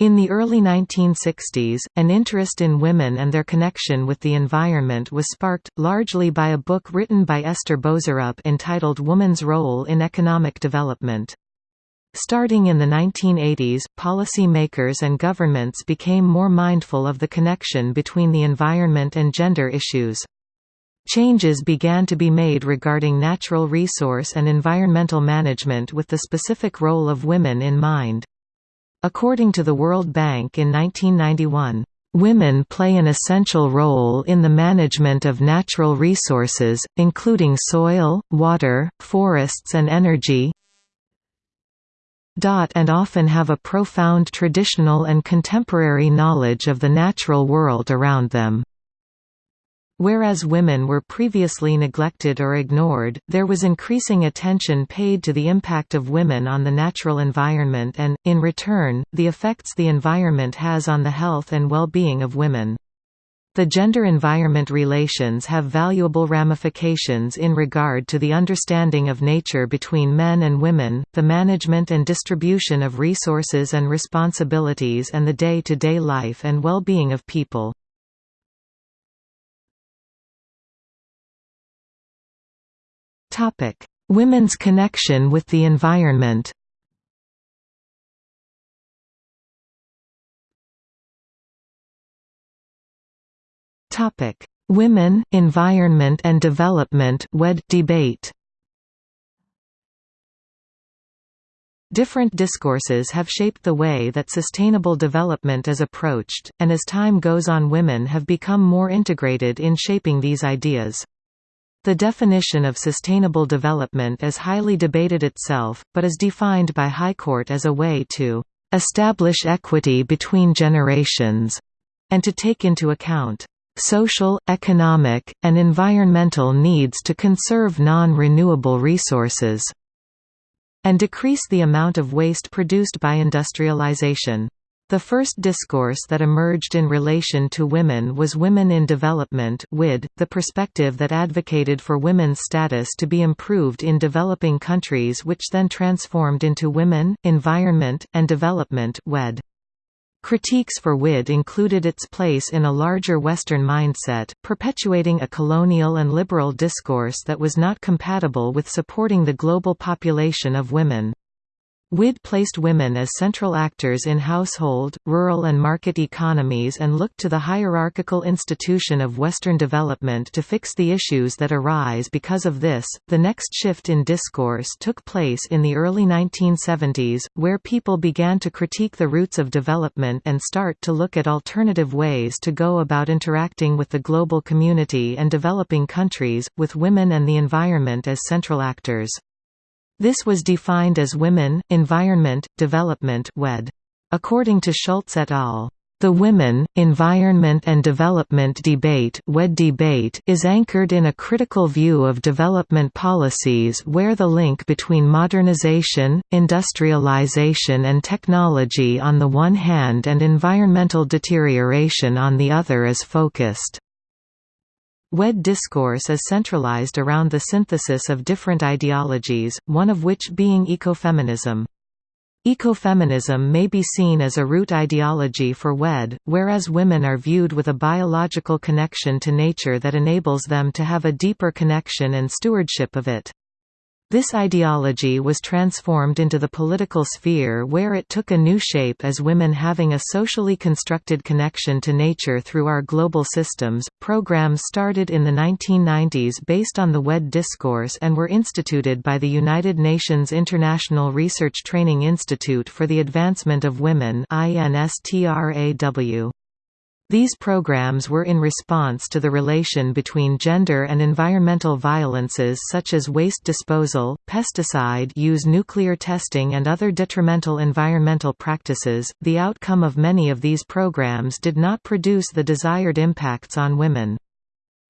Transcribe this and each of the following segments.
In the early 1960s, an interest in women and their connection with the environment was sparked, largely by a book written by Esther Boserup entitled Woman's Role in Economic Development. Starting in the 1980s, policy makers and governments became more mindful of the connection between the environment and gender issues. Changes began to be made regarding natural resource and environmental management with the specific role of women in mind. According to the World Bank in 1991, Women play an essential role in the management of natural resources, including soil, water, forests and energy and often have a profound traditional and contemporary knowledge of the natural world around them. Whereas women were previously neglected or ignored, there was increasing attention paid to the impact of women on the natural environment and, in return, the effects the environment has on the health and well-being of women. The gender-environment relations have valuable ramifications in regard to the understanding of nature between men and women, the management and distribution of resources and responsibilities and the day-to-day -day life and well-being of people. Topic: Women's connection with the environment. Topic: Women, Environment and Development WED debate. Different discourses have shaped the way that sustainable development is approached, and as time goes on women have become more integrated in shaping these ideas. The definition of sustainable development is highly debated itself, but is defined by Harcourt as a way to establish equity between generations, and to take into account social, economic, and environmental needs to conserve non-renewable resources, and decrease the amount of waste produced by industrialization. The first discourse that emerged in relation to women was Women in Development WID, the perspective that advocated for women's status to be improved in developing countries which then transformed into Women, Environment, and Development WED. Critiques for WID included its place in a larger Western mindset, perpetuating a colonial and liberal discourse that was not compatible with supporting the global population of women. WID placed women as central actors in household, rural and market economies and looked to the hierarchical institution of Western development to fix the issues that arise because of this. The next shift in discourse took place in the early 1970s, where people began to critique the roots of development and start to look at alternative ways to go about interacting with the global community and developing countries, with women and the environment as central actors. This was defined as Women, Environment, Development WED. According to Schultz et al. The women, environment and development debate, WED debate is anchored in a critical view of development policies where the link between modernization, industrialization and technology on the one hand and environmental deterioration on the other is focused. WED discourse is centralized around the synthesis of different ideologies, one of which being ecofeminism. Ecofeminism may be seen as a root ideology for WED, whereas women are viewed with a biological connection to nature that enables them to have a deeper connection and stewardship of it. This ideology was transformed into the political sphere where it took a new shape as women having a socially constructed connection to nature through our global systems. Programs started in the 1990s based on the WED discourse and were instituted by the United Nations International Research Training Institute for the Advancement of Women INSTRAW. These programs were in response to the relation between gender and environmental violences such as waste disposal, pesticide use nuclear testing and other detrimental environmental practices. The outcome of many of these programs did not produce the desired impacts on women.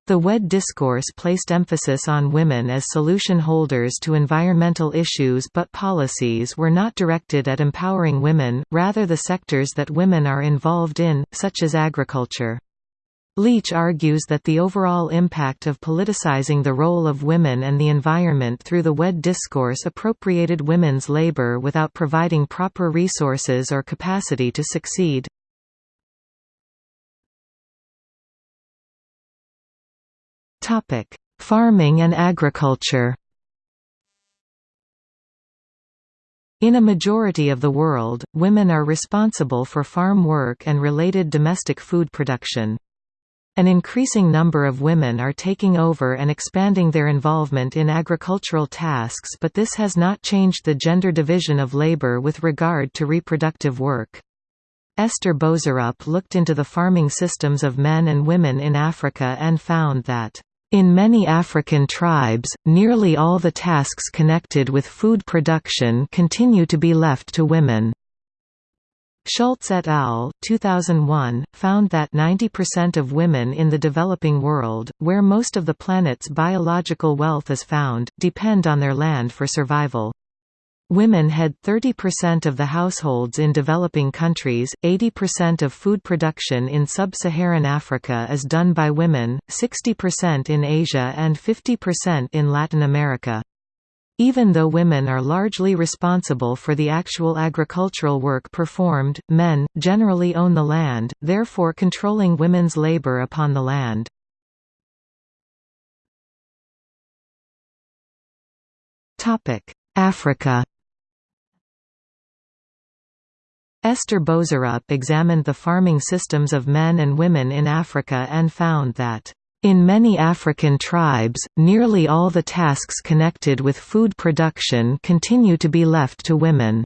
The WED discourse placed emphasis on women as solution holders to environmental issues but policies were not directed at empowering women, rather the sectors that women are involved in, such as agriculture. Leach argues that the overall impact of politicizing the role of women and the environment through the WED discourse appropriated women's labor without providing proper resources or capacity to succeed. Farming and agriculture In a majority of the world, women are responsible for farm work and related domestic food production. An increasing number of women are taking over and expanding their involvement in agricultural tasks but this has not changed the gender division of labor with regard to reproductive work. Esther Boserup looked into the farming systems of men and women in Africa and found that in many African tribes, nearly all the tasks connected with food production continue to be left to women. Schultz et al. 2001, found that 90% of women in the developing world, where most of the planet's biological wealth is found, depend on their land for survival. Women head 30% of the households in developing countries, 80% of food production in sub-Saharan Africa is done by women, 60% in Asia and 50% in Latin America. Even though women are largely responsible for the actual agricultural work performed, men, generally own the land, therefore controlling women's labor upon the land. Africa Esther Boserup examined the farming systems of men and women in Africa and found that in many African tribes, nearly all the tasks connected with food production continue to be left to women.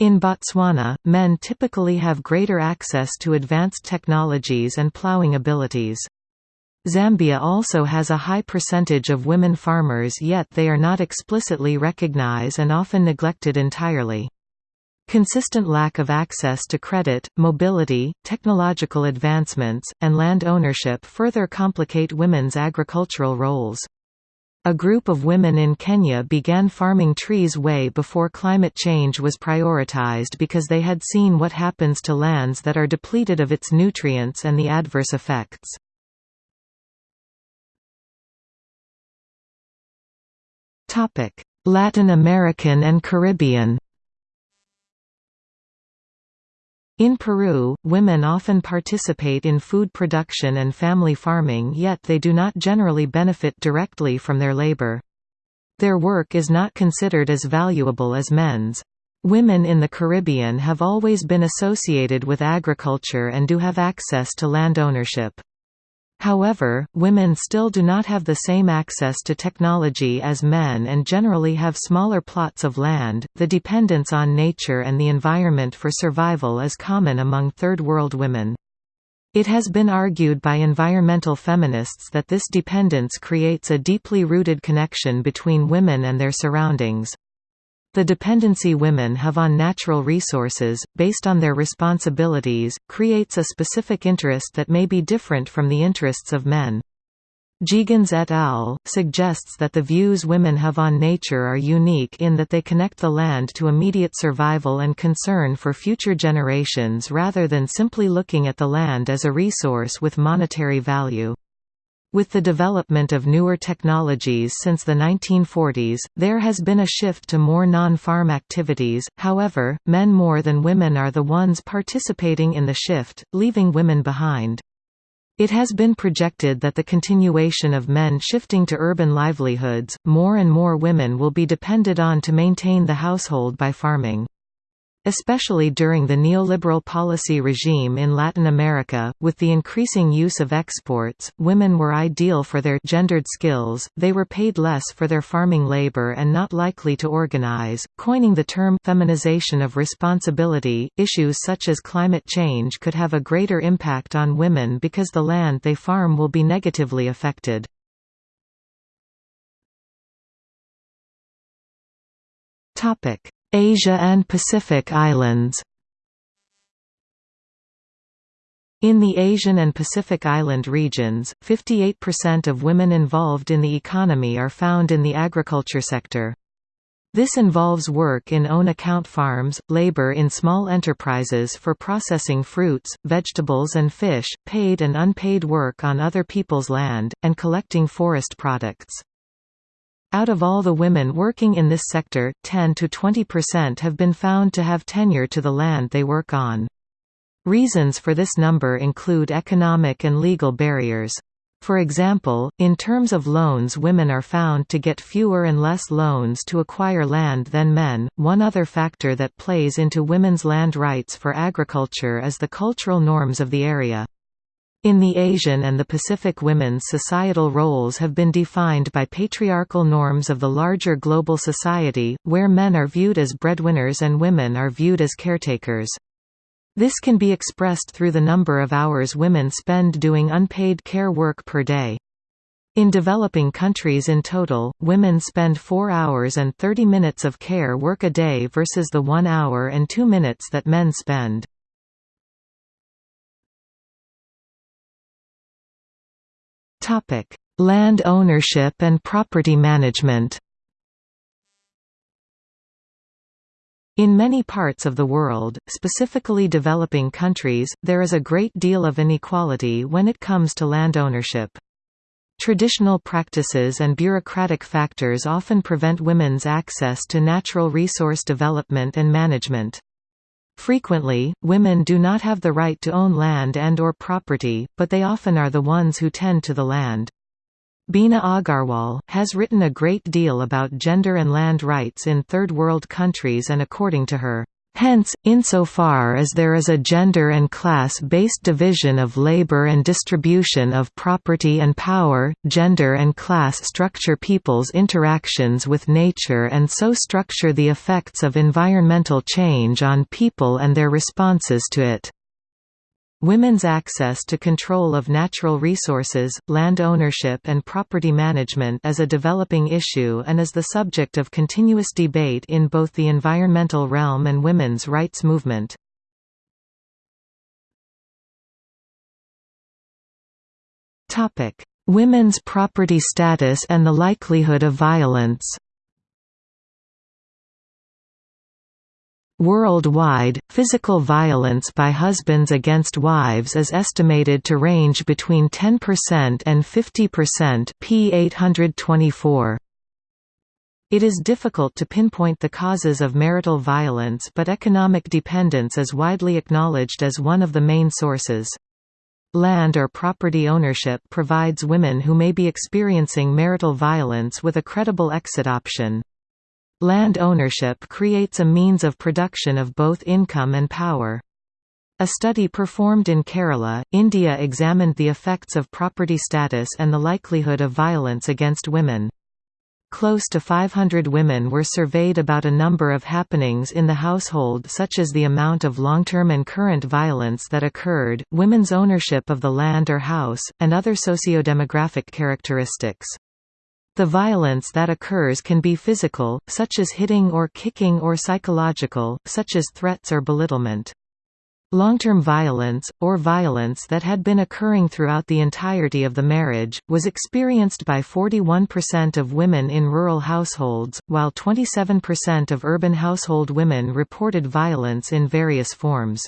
In Botswana, men typically have greater access to advanced technologies and plowing abilities. Zambia also has a high percentage of women farmers yet they are not explicitly recognized and often neglected entirely. Consistent lack of access to credit, mobility, technological advancements, and land ownership further complicate women's agricultural roles. A group of women in Kenya began farming trees way before climate change was prioritized because they had seen what happens to lands that are depleted of its nutrients and the adverse effects. Latin American and Caribbean In Peru, women often participate in food production and family farming yet they do not generally benefit directly from their labor. Their work is not considered as valuable as men's. Women in the Caribbean have always been associated with agriculture and do have access to land ownership. However, women still do not have the same access to technology as men and generally have smaller plots of land. The dependence on nature and the environment for survival is common among Third World women. It has been argued by environmental feminists that this dependence creates a deeply rooted connection between women and their surroundings. The dependency women have on natural resources, based on their responsibilities, creates a specific interest that may be different from the interests of men. Geoghegan et al. suggests that the views women have on nature are unique in that they connect the land to immediate survival and concern for future generations rather than simply looking at the land as a resource with monetary value. With the development of newer technologies since the 1940s, there has been a shift to more non-farm activities, however, men more than women are the ones participating in the shift, leaving women behind. It has been projected that the continuation of men shifting to urban livelihoods, more and more women will be depended on to maintain the household by farming. Especially during the neoliberal policy regime in Latin America, with the increasing use of exports, women were ideal for their gendered skills, they were paid less for their farming labor and not likely to organize. Coining the term feminization of responsibility, issues such as climate change could have a greater impact on women because the land they farm will be negatively affected. Topic Asia and Pacific Islands In the Asian and Pacific Island regions, 58% of women involved in the economy are found in the agriculture sector. This involves work in own account farms, labor in small enterprises for processing fruits, vegetables and fish, paid and unpaid work on other people's land, and collecting forest products. Out of all the women working in this sector, 10 to 20% have been found to have tenure to the land they work on. Reasons for this number include economic and legal barriers. For example, in terms of loans, women are found to get fewer and less loans to acquire land than men. One other factor that plays into women's land rights for agriculture is the cultural norms of the area. In the Asian and the Pacific women's societal roles have been defined by patriarchal norms of the larger global society, where men are viewed as breadwinners and women are viewed as caretakers. This can be expressed through the number of hours women spend doing unpaid care work per day. In developing countries in total, women spend 4 hours and 30 minutes of care work a day versus the 1 hour and 2 minutes that men spend. Land ownership and property management In many parts of the world, specifically developing countries, there is a great deal of inequality when it comes to land ownership. Traditional practices and bureaucratic factors often prevent women's access to natural resource development and management. Frequently, women do not have the right to own land and or property, but they often are the ones who tend to the land. Bina Agarwal, has written a great deal about gender and land rights in Third World countries and according to her, Hence, insofar as there is a gender and class-based division of labor and distribution of property and power, gender and class structure people's interactions with nature and so structure the effects of environmental change on people and their responses to it. Women's access to control of natural resources, land ownership and property management is a developing issue and is the subject of continuous debate in both the environmental realm and women's rights movement. Women's property status and the likelihood of violence Worldwide, physical violence by husbands against wives is estimated to range between 10% and 50% p 824. It is difficult to pinpoint the causes of marital violence but economic dependence is widely acknowledged as one of the main sources. Land or property ownership provides women who may be experiencing marital violence with a credible exit option. Land ownership creates a means of production of both income and power. A study performed in Kerala, India examined the effects of property status and the likelihood of violence against women. Close to 500 women were surveyed about a number of happenings in the household such as the amount of long-term and current violence that occurred, women's ownership of the land or house, and other sociodemographic characteristics. The violence that occurs can be physical, such as hitting or kicking or psychological, such as threats or belittlement. Long-term violence, or violence that had been occurring throughout the entirety of the marriage, was experienced by 41% of women in rural households, while 27% of urban household women reported violence in various forms.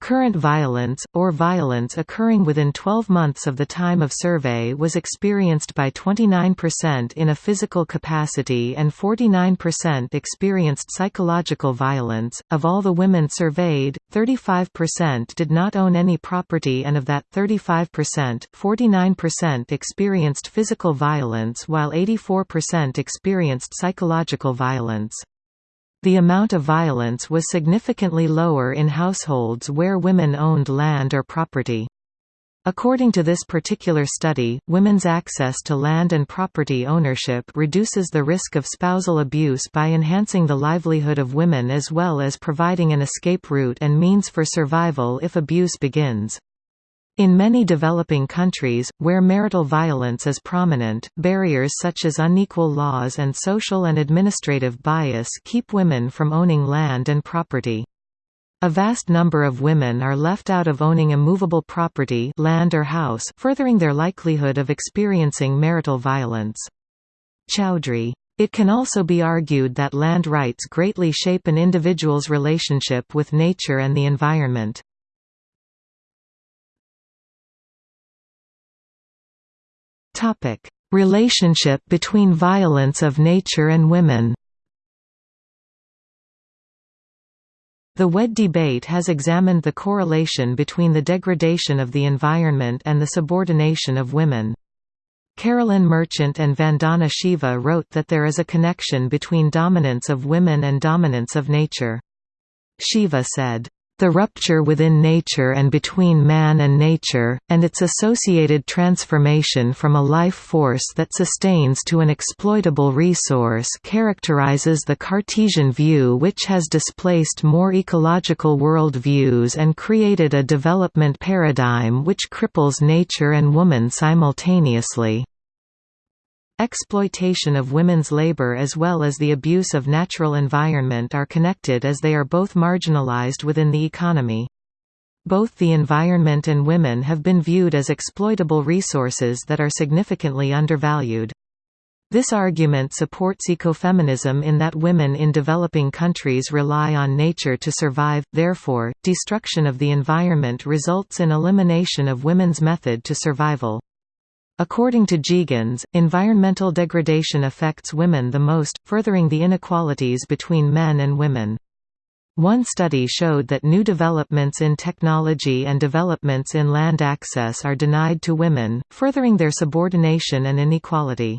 Current violence, or violence occurring within 12 months of the time of survey was experienced by 29% in a physical capacity and 49% experienced psychological violence. Of all the women surveyed, 35% did not own any property and of that 35%, 49% experienced physical violence while 84% experienced psychological violence. The amount of violence was significantly lower in households where women owned land or property. According to this particular study, women's access to land and property ownership reduces the risk of spousal abuse by enhancing the livelihood of women as well as providing an escape route and means for survival if abuse begins. In many developing countries, where marital violence is prominent, barriers such as unequal laws and social and administrative bias keep women from owning land and property. A vast number of women are left out of owning immovable property land or house furthering their likelihood of experiencing marital violence. Chowdhury It can also be argued that land rights greatly shape an individual's relationship with nature and the environment. Relationship between violence of nature and women The WED debate has examined the correlation between the degradation of the environment and the subordination of women. Carolyn Merchant and Vandana Shiva wrote that there is a connection between dominance of women and dominance of nature. Shiva said, the rupture within nature and between man and nature, and its associated transformation from a life force that sustains to an exploitable resource characterizes the Cartesian view which has displaced more ecological world views and created a development paradigm which cripples nature and woman simultaneously. Exploitation of women's labor as well as the abuse of natural environment are connected as they are both marginalized within the economy. Both the environment and women have been viewed as exploitable resources that are significantly undervalued. This argument supports ecofeminism in that women in developing countries rely on nature to survive, therefore, destruction of the environment results in elimination of women's method to survival. According to Geoghegan, environmental degradation affects women the most, furthering the inequalities between men and women. One study showed that new developments in technology and developments in land access are denied to women, furthering their subordination and inequality.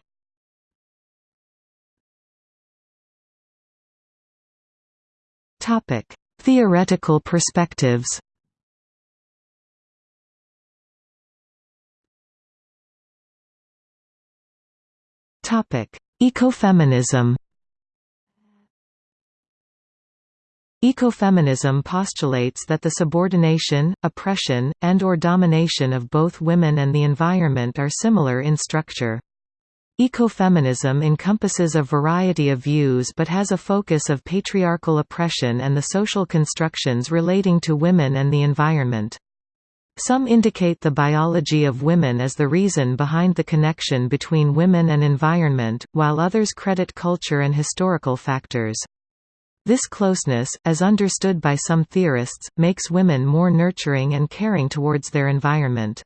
Theoretical perspectives Ecofeminism Ecofeminism postulates that the subordination, oppression, and or domination of both women and the environment are similar in structure. Ecofeminism encompasses a variety of views but has a focus of patriarchal oppression and the social constructions relating to women and the environment. Some indicate the biology of women as the reason behind the connection between women and environment, while others credit culture and historical factors. This closeness, as understood by some theorists, makes women more nurturing and caring towards their environment.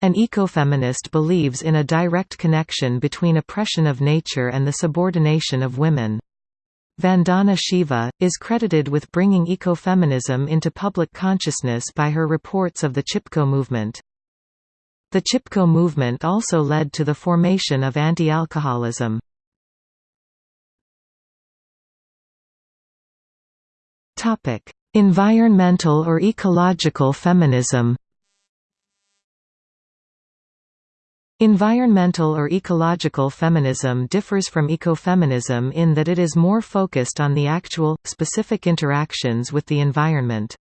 An ecofeminist believes in a direct connection between oppression of nature and the subordination of women. Vandana Shiva, is credited with bringing ecofeminism into public consciousness by her reports of the Chipko movement. The Chipko movement also led to the formation of anti-alcoholism. Environmental or ecological feminism Environmental or ecological feminism differs from ecofeminism in that it is more focused on the actual, specific interactions with the environment.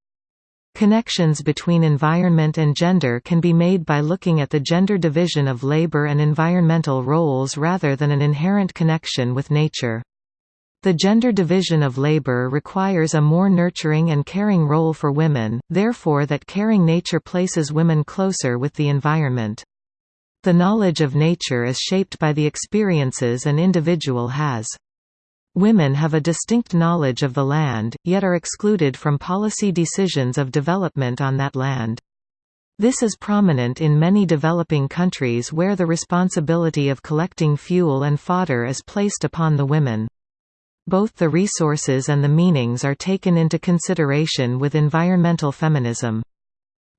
Connections between environment and gender can be made by looking at the gender division of labor and environmental roles rather than an inherent connection with nature. The gender division of labor requires a more nurturing and caring role for women, therefore that caring nature places women closer with the environment. The knowledge of nature is shaped by the experiences an individual has. Women have a distinct knowledge of the land, yet are excluded from policy decisions of development on that land. This is prominent in many developing countries where the responsibility of collecting fuel and fodder is placed upon the women. Both the resources and the meanings are taken into consideration with environmental feminism.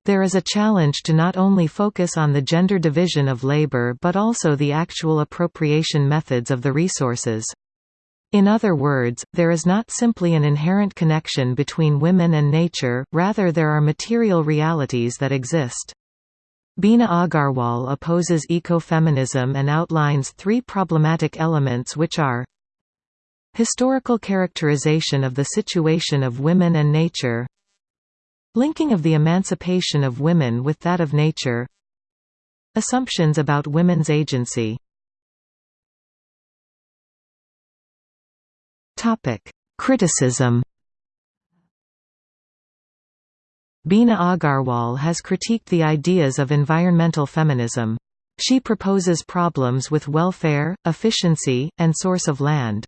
There is a challenge to not only focus on the gender division of labor but also the actual appropriation methods of the resources. In other words, there is not simply an inherent connection between women and nature, rather there are material realities that exist. Bina Agarwal opposes ecofeminism and outlines three problematic elements which are Historical characterization of the situation of women and nature Linking of the emancipation of women with that of nature Assumptions about women's agency Criticism Bina Agarwal has critiqued the ideas of environmental feminism. She proposes problems with welfare, efficiency, and source of land.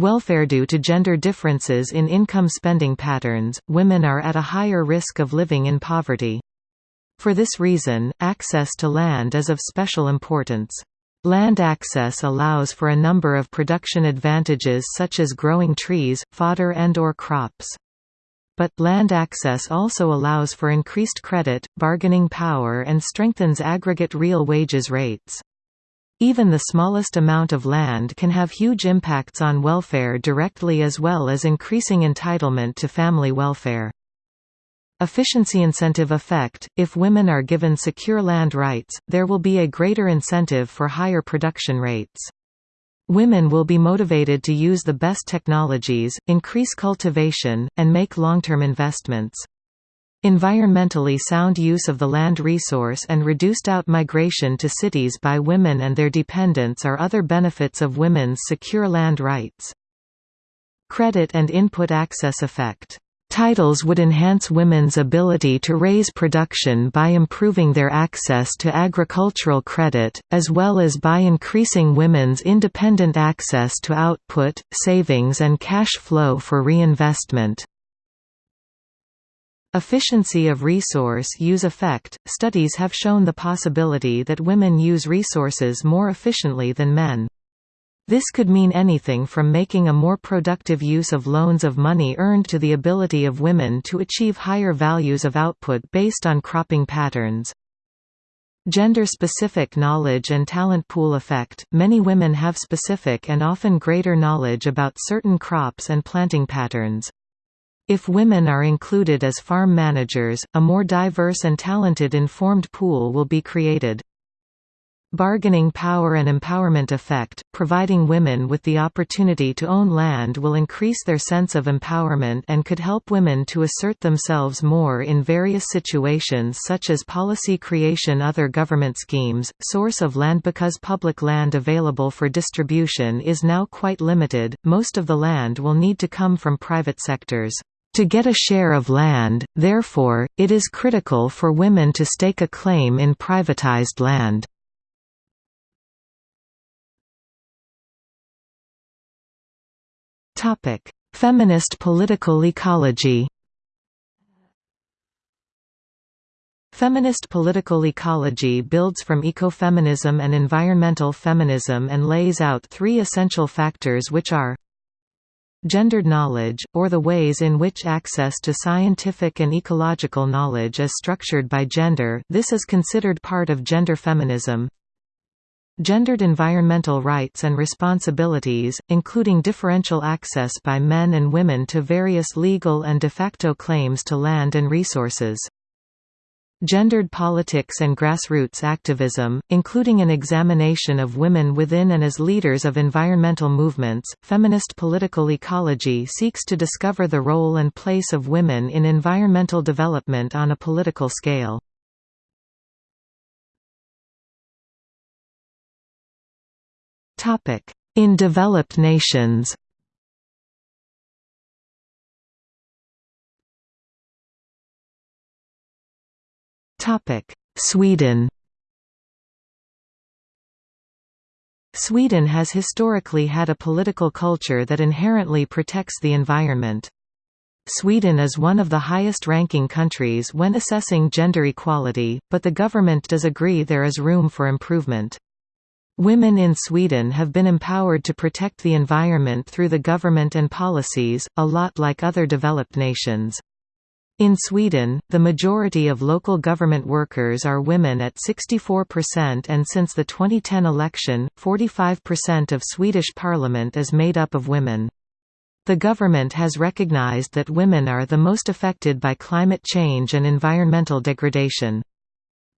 Welfare Due to gender differences in income spending patterns, women are at a higher risk of living in poverty. For this reason, access to land is of special importance. Land access allows for a number of production advantages such as growing trees, fodder and or crops. But, land access also allows for increased credit, bargaining power and strengthens aggregate real wages rates. Even the smallest amount of land can have huge impacts on welfare directly as well as increasing entitlement to family welfare. Efficiency incentive effect – If women are given secure land rights, there will be a greater incentive for higher production rates. Women will be motivated to use the best technologies, increase cultivation, and make long-term investments. Environmentally sound use of the land resource and reduced out-migration to cities by women and their dependents are other benefits of women's secure land rights. Credit and input access effect Titles would enhance women's ability to raise production by improving their access to agricultural credit, as well as by increasing women's independent access to output, savings and cash flow for reinvestment. Efficiency of resource use effect – Studies have shown the possibility that women use resources more efficiently than men. This could mean anything from making a more productive use of loans of money earned to the ability of women to achieve higher values of output based on cropping patterns. Gender-specific knowledge and talent pool effect – Many women have specific and often greater knowledge about certain crops and planting patterns. If women are included as farm managers, a more diverse and talented informed pool will be created. Bargaining power and empowerment effect, providing women with the opportunity to own land will increase their sense of empowerment and could help women to assert themselves more in various situations such as policy creation other government schemes, source of land Because public land available for distribution is now quite limited, most of the land will need to come from private sectors. To get a share of land, therefore, it is critical for women to stake a claim in privatized land. Topic: Feminist political ecology. Feminist political ecology builds from ecofeminism and environmental feminism and lays out three essential factors which are Gendered knowledge, or the ways in which access to scientific and ecological knowledge is structured by gender this is considered part of gender feminism Gendered environmental rights and responsibilities, including differential access by men and women to various legal and de facto claims to land and resources. Gendered politics and grassroots activism, including an examination of women within and as leaders of environmental movements. Feminist political ecology seeks to discover the role and place of women in environmental development on a political scale. In developed nations Sweden Sweden has historically had a political culture that inherently protects the environment. Sweden is one of the highest-ranking countries when assessing gender equality, but the government does agree there is room for improvement. Women in Sweden have been empowered to protect the environment through the government and policies, a lot like other developed nations. In Sweden, the majority of local government workers are women at 64% and since the 2010 election, 45% of Swedish parliament is made up of women. The government has recognized that women are the most affected by climate change and environmental degradation.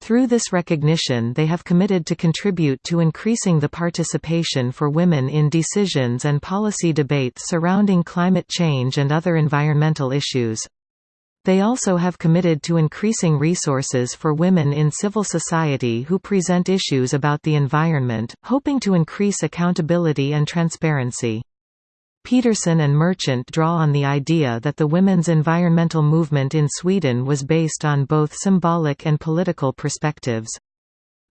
Through this recognition they have committed to contribute to increasing the participation for women in decisions and policy debates surrounding climate change and other environmental issues. They also have committed to increasing resources for women in civil society who present issues about the environment, hoping to increase accountability and transparency. Peterson and Merchant draw on the idea that the women's environmental movement in Sweden was based on both symbolic and political perspectives.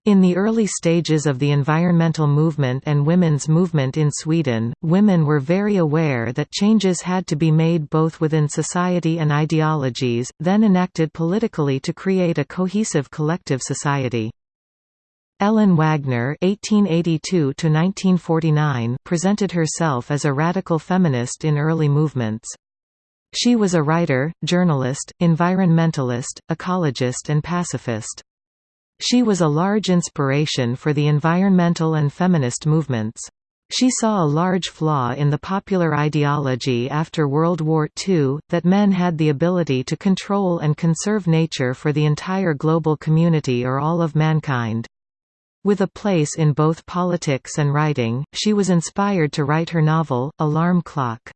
In the early stages of the environmental movement and women's movement in Sweden, women were very aware that changes had to be made both within society and ideologies, then enacted politically to create a cohesive collective society. Elin Wägner (1882–1949) presented herself as a radical feminist in early movements. She was a writer, journalist, environmentalist, ecologist and pacifist. She was a large inspiration for the environmental and feminist movements. She saw a large flaw in the popular ideology after World War II, that men had the ability to control and conserve nature for the entire global community or all of mankind. With a place in both politics and writing, she was inspired to write her novel, Alarm Clock.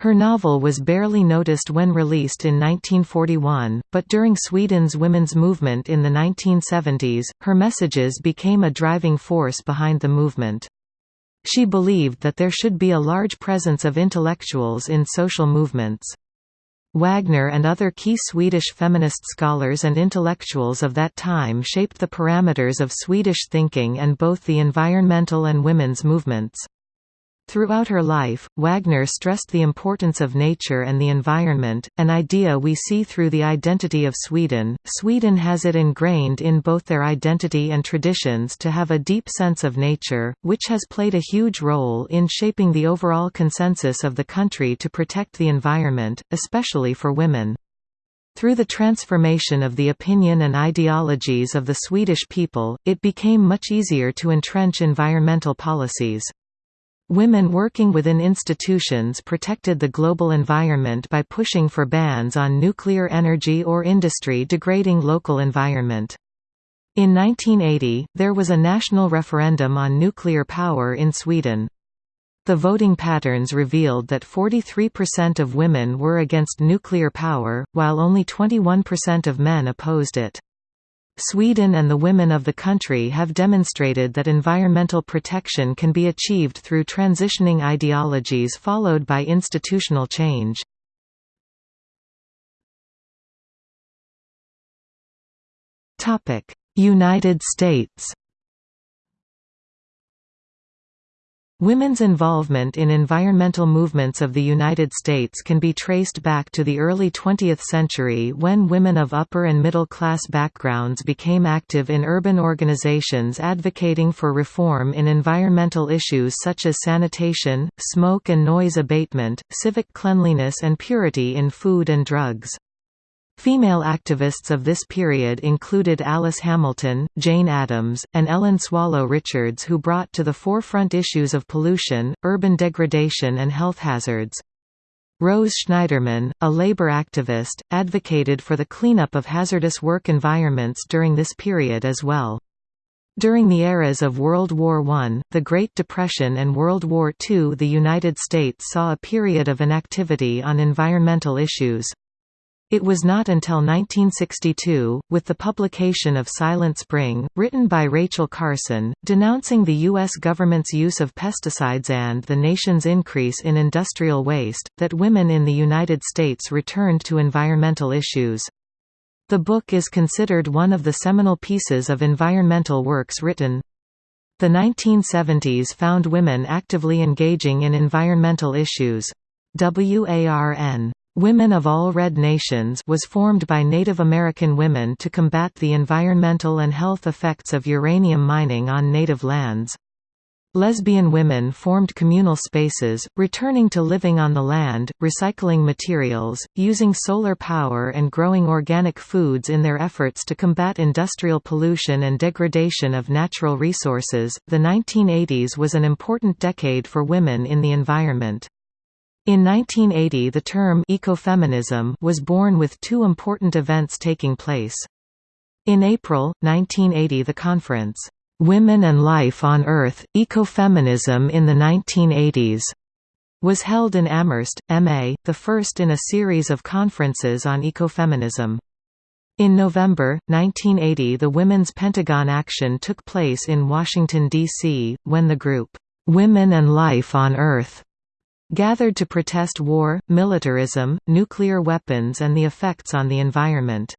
Her novel was barely noticed when released in 1941, but during Sweden's women's movement in the 1970s, her messages became a driving force behind the movement. She believed that there should be a large presence of intellectuals in social movements. Wägner and other key Swedish feminist scholars and intellectuals of that time shaped the parameters of Swedish thinking and both the environmental and women's movements. Throughout her life, Wägner stressed the importance of nature and the environment, an idea we see through the identity of Sweden. Sweden has it ingrained in both their identity and traditions to have a deep sense of nature, which has played a huge role in shaping the overall consensus of the country to protect the environment, especially for women. Through the transformation of the opinion and ideologies of the Swedish people, it became much easier to entrench environmental policies. Women working within institutions protected the global environment by pushing for bans on nuclear energy or industry degrading local environment. In 1980, there was a national referendum on nuclear power in Sweden. The voting patterns revealed that 43% of women were against nuclear power, while only 21% of men opposed it. Sweden and the women of the country have demonstrated that environmental protection can be achieved through transitioning ideologies followed by institutional change. United States Women's involvement in environmental movements of the United States can be traced back to the early 20th century when women of upper and middle class backgrounds became active in urban organizations advocating for reform in environmental issues such as sanitation, smoke and noise abatement, civic cleanliness and purity in food and drugs. Female activists of this period included Alice Hamilton, Jane Addams, and Ellen Swallow Richards who brought to the forefront issues of pollution, urban degradation and health hazards. Rose Schneiderman, a labor activist, advocated for the cleanup of hazardous work environments during this period as well. During the eras of World War I, the Great Depression and World War II the United States saw a period of inactivity on environmental issues. It was not until 1962, with the publication of Silent Spring, written by Rachel Carson, denouncing the U.S. government's use of pesticides and the nation's increase in industrial waste, that women in the United States returned to environmental issues. The book is considered one of the seminal pieces of environmental works written. The 1970s found women actively engaging in environmental issues. WARN Women of All Red Nations was formed by Native American women to combat the environmental and health effects of uranium mining on native lands. Lesbian women formed communal spaces, returning to living on the land, recycling materials, using solar power and growing organic foods in their efforts to combat industrial pollution and degradation of natural resources. The 1980s was an important decade for women in the environment. In 1980 the term ecofeminism was born with two important events taking place. In April, 1980 the conference, "'Women and Life on Earth, Ecofeminism in the 1980s' was held in Amherst, MA, the first in a series of conferences on ecofeminism. In November, 1980 the Women's Pentagon Action took place in Washington, D.C., when the group, "'Women and Life on Earth' gathered to protest war, militarism, nuclear weapons and the effects on the environment.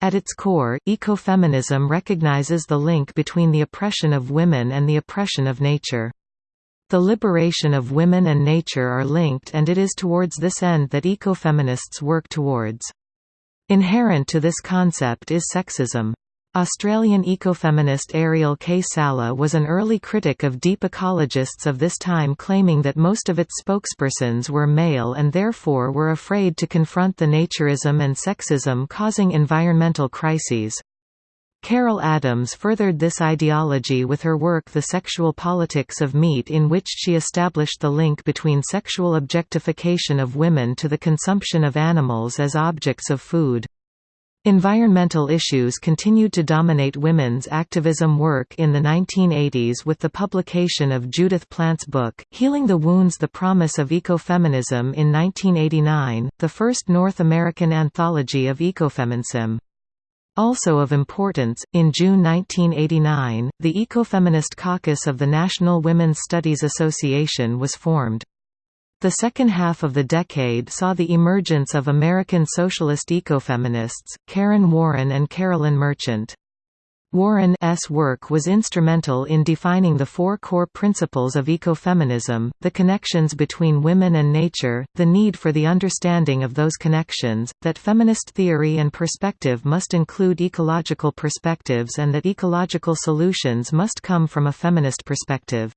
At its core, ecofeminism recognizes the link between the oppression of women and the oppression of nature. The liberation of women and nature are linked and it is towards this end that ecofeminists work towards. Inherent to this concept is sexism. Australian ecofeminist Ariel K. Salleh was an early critic of deep ecologists of this time claiming that most of its spokespersons were male and therefore were afraid to confront the naturism and sexism causing environmental crises. Carol Adams furthered this ideology with her work The Sexual Politics of Meat in which she established the link between sexual objectification of women to the consumption of animals as objects of food. Environmental issues continued to dominate women's activism work in the 1980s with the publication of Judith Plant's book, Healing the Wounds The Promise of Ecofeminism in 1989, the first North American anthology of ecofeminism. Also of importance, in June 1989, the Ecofeminist Caucus of the National Women's Studies Association was formed. The second half of the decade saw the emergence of American socialist ecofeminists, Karen Warren and Carolyn Merchant. Warren's work was instrumental in defining the four core principles of ecofeminism, the connections between women and nature, the need for the understanding of those connections, that feminist theory and perspective must include ecological perspectives and that ecological solutions must come from a feminist perspective.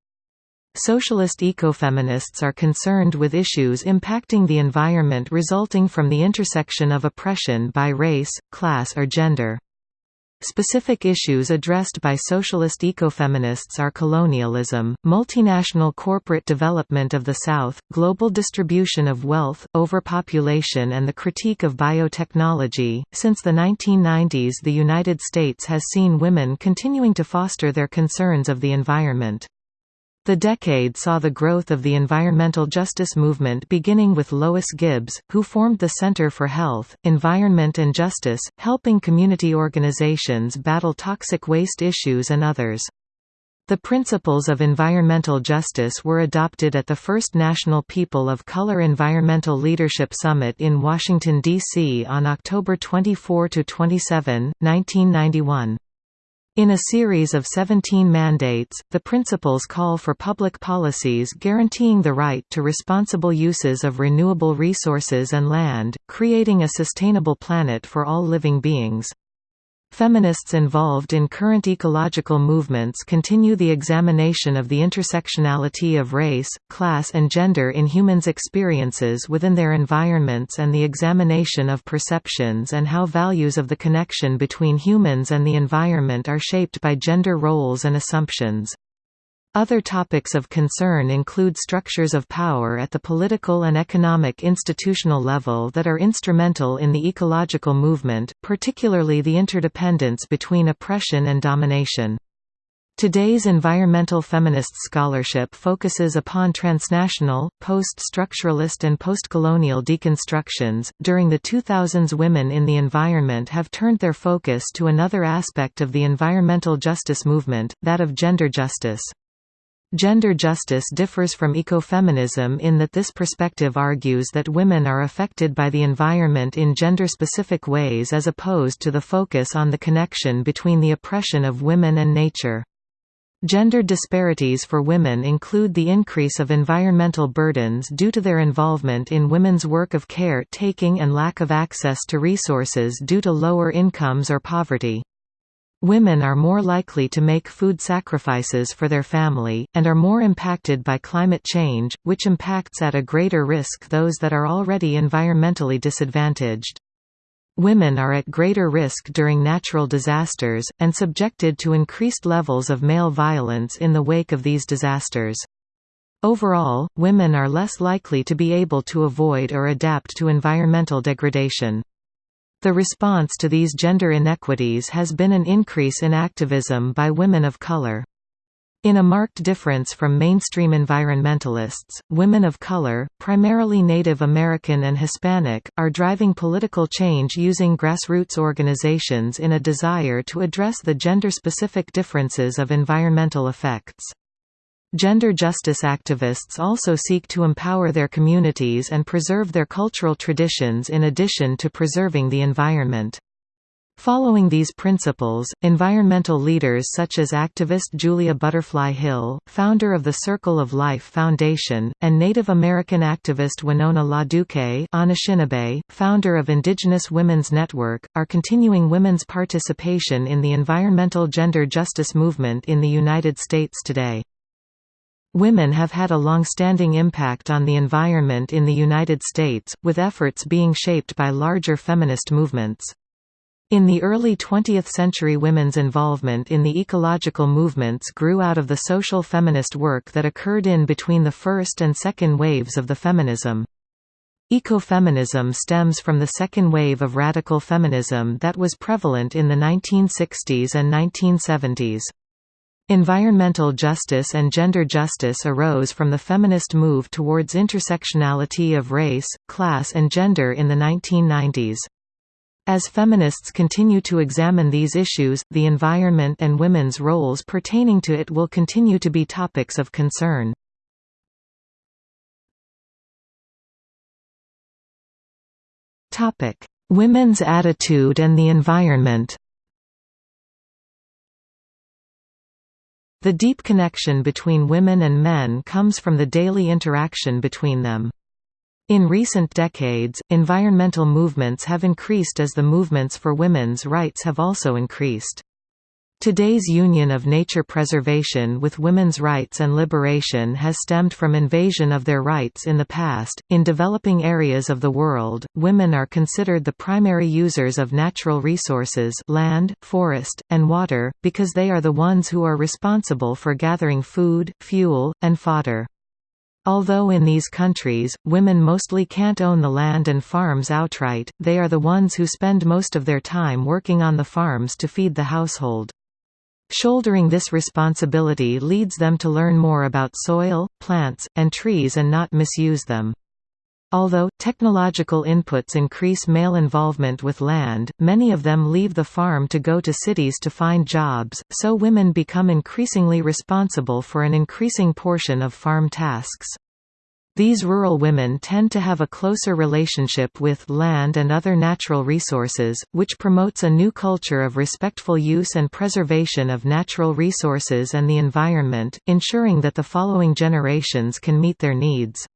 Socialist ecofeminists are concerned with issues impacting the environment resulting from the intersection of oppression by race, class or gender. Specific issues addressed by socialist ecofeminists are colonialism, multinational corporate development of the South, global distribution of wealth, overpopulation, and the critique of biotechnology. Since the 1990s, the United States has seen women continuing to foster their concerns of the environment. The decade saw the growth of the environmental justice movement beginning with Lois Gibbs, who formed the Center for Health, Environment and Justice, helping community organizations battle toxic waste issues and others. The principles of environmental justice were adopted at the first National People of Color Environmental Leadership Summit in Washington, D.C. on October 24–27, 1991. In a series of 17 mandates, the principles call for public policies guaranteeing the right to responsible uses of renewable resources and land, creating a sustainable planet for all living beings. Feminists involved in current ecological movements continue the examination of the intersectionality of race, class and gender in humans' experiences within their environments and the examination of perceptions and how values of the connection between humans and the environment are shaped by gender roles and assumptions. Other topics of concern include structures of power at the political and economic institutional level that are instrumental in the ecological movement, particularly the interdependence between oppression and domination. Today's environmental feminist scholarship focuses upon transnational, post-structuralist and postcolonial deconstructions. During the 2000s, women in the environment have turned their focus to another aspect of the environmental justice movement, that of gender justice. Gender justice differs from ecofeminism in that this perspective argues that women are affected by the environment in gender-specific ways as opposed to the focus on the connection between the oppression of women and nature. Gender disparities for women include the increase of environmental burdens due to their involvement in women's work of care taking and lack of access to resources due to lower incomes or poverty. Women are more likely to make food sacrifices for their family, and are more impacted by climate change, which impacts at a greater risk those that are already environmentally disadvantaged. Women are at greater risk during natural disasters, and subjected to increased levels of male violence in the wake of these disasters. Overall, women are less likely to be able to avoid or adapt to environmental degradation. The response to these gender inequities has been an increase in activism by women of color. In a marked difference from mainstream environmentalists, women of color, primarily Native American and Hispanic, are driving political change using grassroots organizations in a desire to address the gender-specific differences of environmental effects. Gender justice activists also seek to empower their communities and preserve their cultural traditions in addition to preserving the environment. Following these principles, environmental leaders such as activist Julia Butterfly Hill, founder of the Circle of Life Foundation, and Native American activist Winona LaDuke Anishinaabe, founder of Indigenous Women's Network, are continuing women's participation in the environmental gender justice movement in the United States today. Women have had a long-standing impact on the environment in the United States, with efforts being shaped by larger feminist movements. In the early 20th century women's involvement in the ecological movements grew out of the social feminist work that occurred in between the first and second waves of the feminism. Ecofeminism stems from the second wave of radical feminism that was prevalent in the 1960s and 1970s. Environmental justice and gender justice arose from the feminist move towards intersectionality of race, class and gender in the 1990s. As feminists continue to examine these issues, the environment and women's roles pertaining to it will continue to be topics of concern. Women's attitude and the environment The deep connection between women and men comes from the daily interaction between them. In recent decades, environmental movements have increased as the movements for women's rights have also increased. Today's union of nature preservation with women's rights and liberation has stemmed from invasion of their rights in the past. In developing areas of the world, women are considered the primary users of natural resources, land, forest, and water, because they are the ones who are responsible for gathering food, fuel, and fodder. Although in these countries, women mostly can't own the land and farms outright, they are the ones who spend most of their time working on the farms to feed the household. Shouldering this responsibility leads them to learn more about soil, plants, and trees and not misuse them. Although, technological inputs increase male involvement with land, many of them leave the farm to go to cities to find jobs, so women become increasingly responsible for an increasing portion of farm tasks. These rural women tend to have a closer relationship with land and other natural resources, which promotes a new culture of respectful use and preservation of natural resources and the environment, ensuring that the following generations can meet their needs.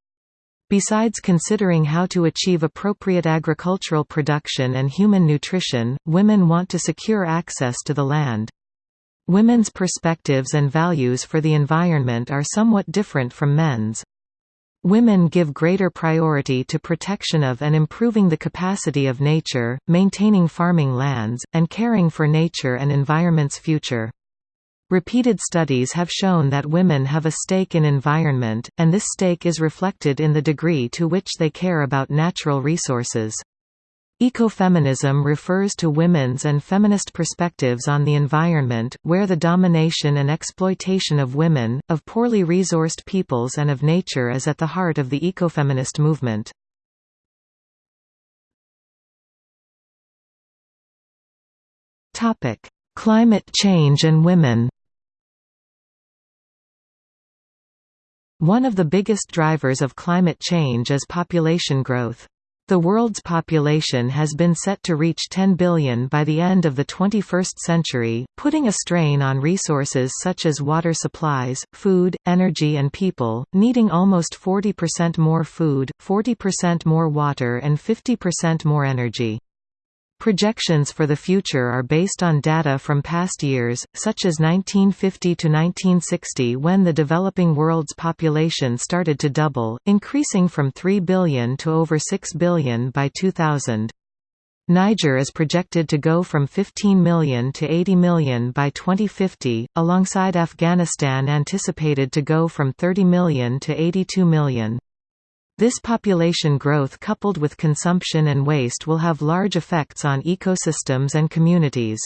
Besides considering how to achieve appropriate agricultural production and human nutrition, women want to secure access to the land. Women's perspectives and values for the environment are somewhat different from men's. Women give greater priority to protection of and improving the capacity of nature, maintaining farming lands, and caring for nature and environment's future. Repeated studies have shown that women have a stake in environment, and this stake is reflected in the degree to which they care about natural resources. Ecofeminism refers to women's and feminist perspectives on the environment, where the domination and exploitation of women, of poorly resourced peoples and of nature is at the heart of the ecofeminist movement. Climate change and women One of the biggest drivers of climate change is population growth. The world's population has been set to reach 10 billion by the end of the 21st century, putting a strain on resources such as water supplies, food, energy and people, needing almost 40% more food, 40% more water and 50% more energy. Projections for the future are based on data from past years, such as 1950 to 1960 when the developing world's population started to double, increasing from 3 billion to over 6 billion by 2000. Niger is projected to go from 15 million to 80 million by 2050, alongside Afghanistan anticipated to go from 30 million to 82 million. This population growth coupled with consumption and waste will have large effects on ecosystems and communities.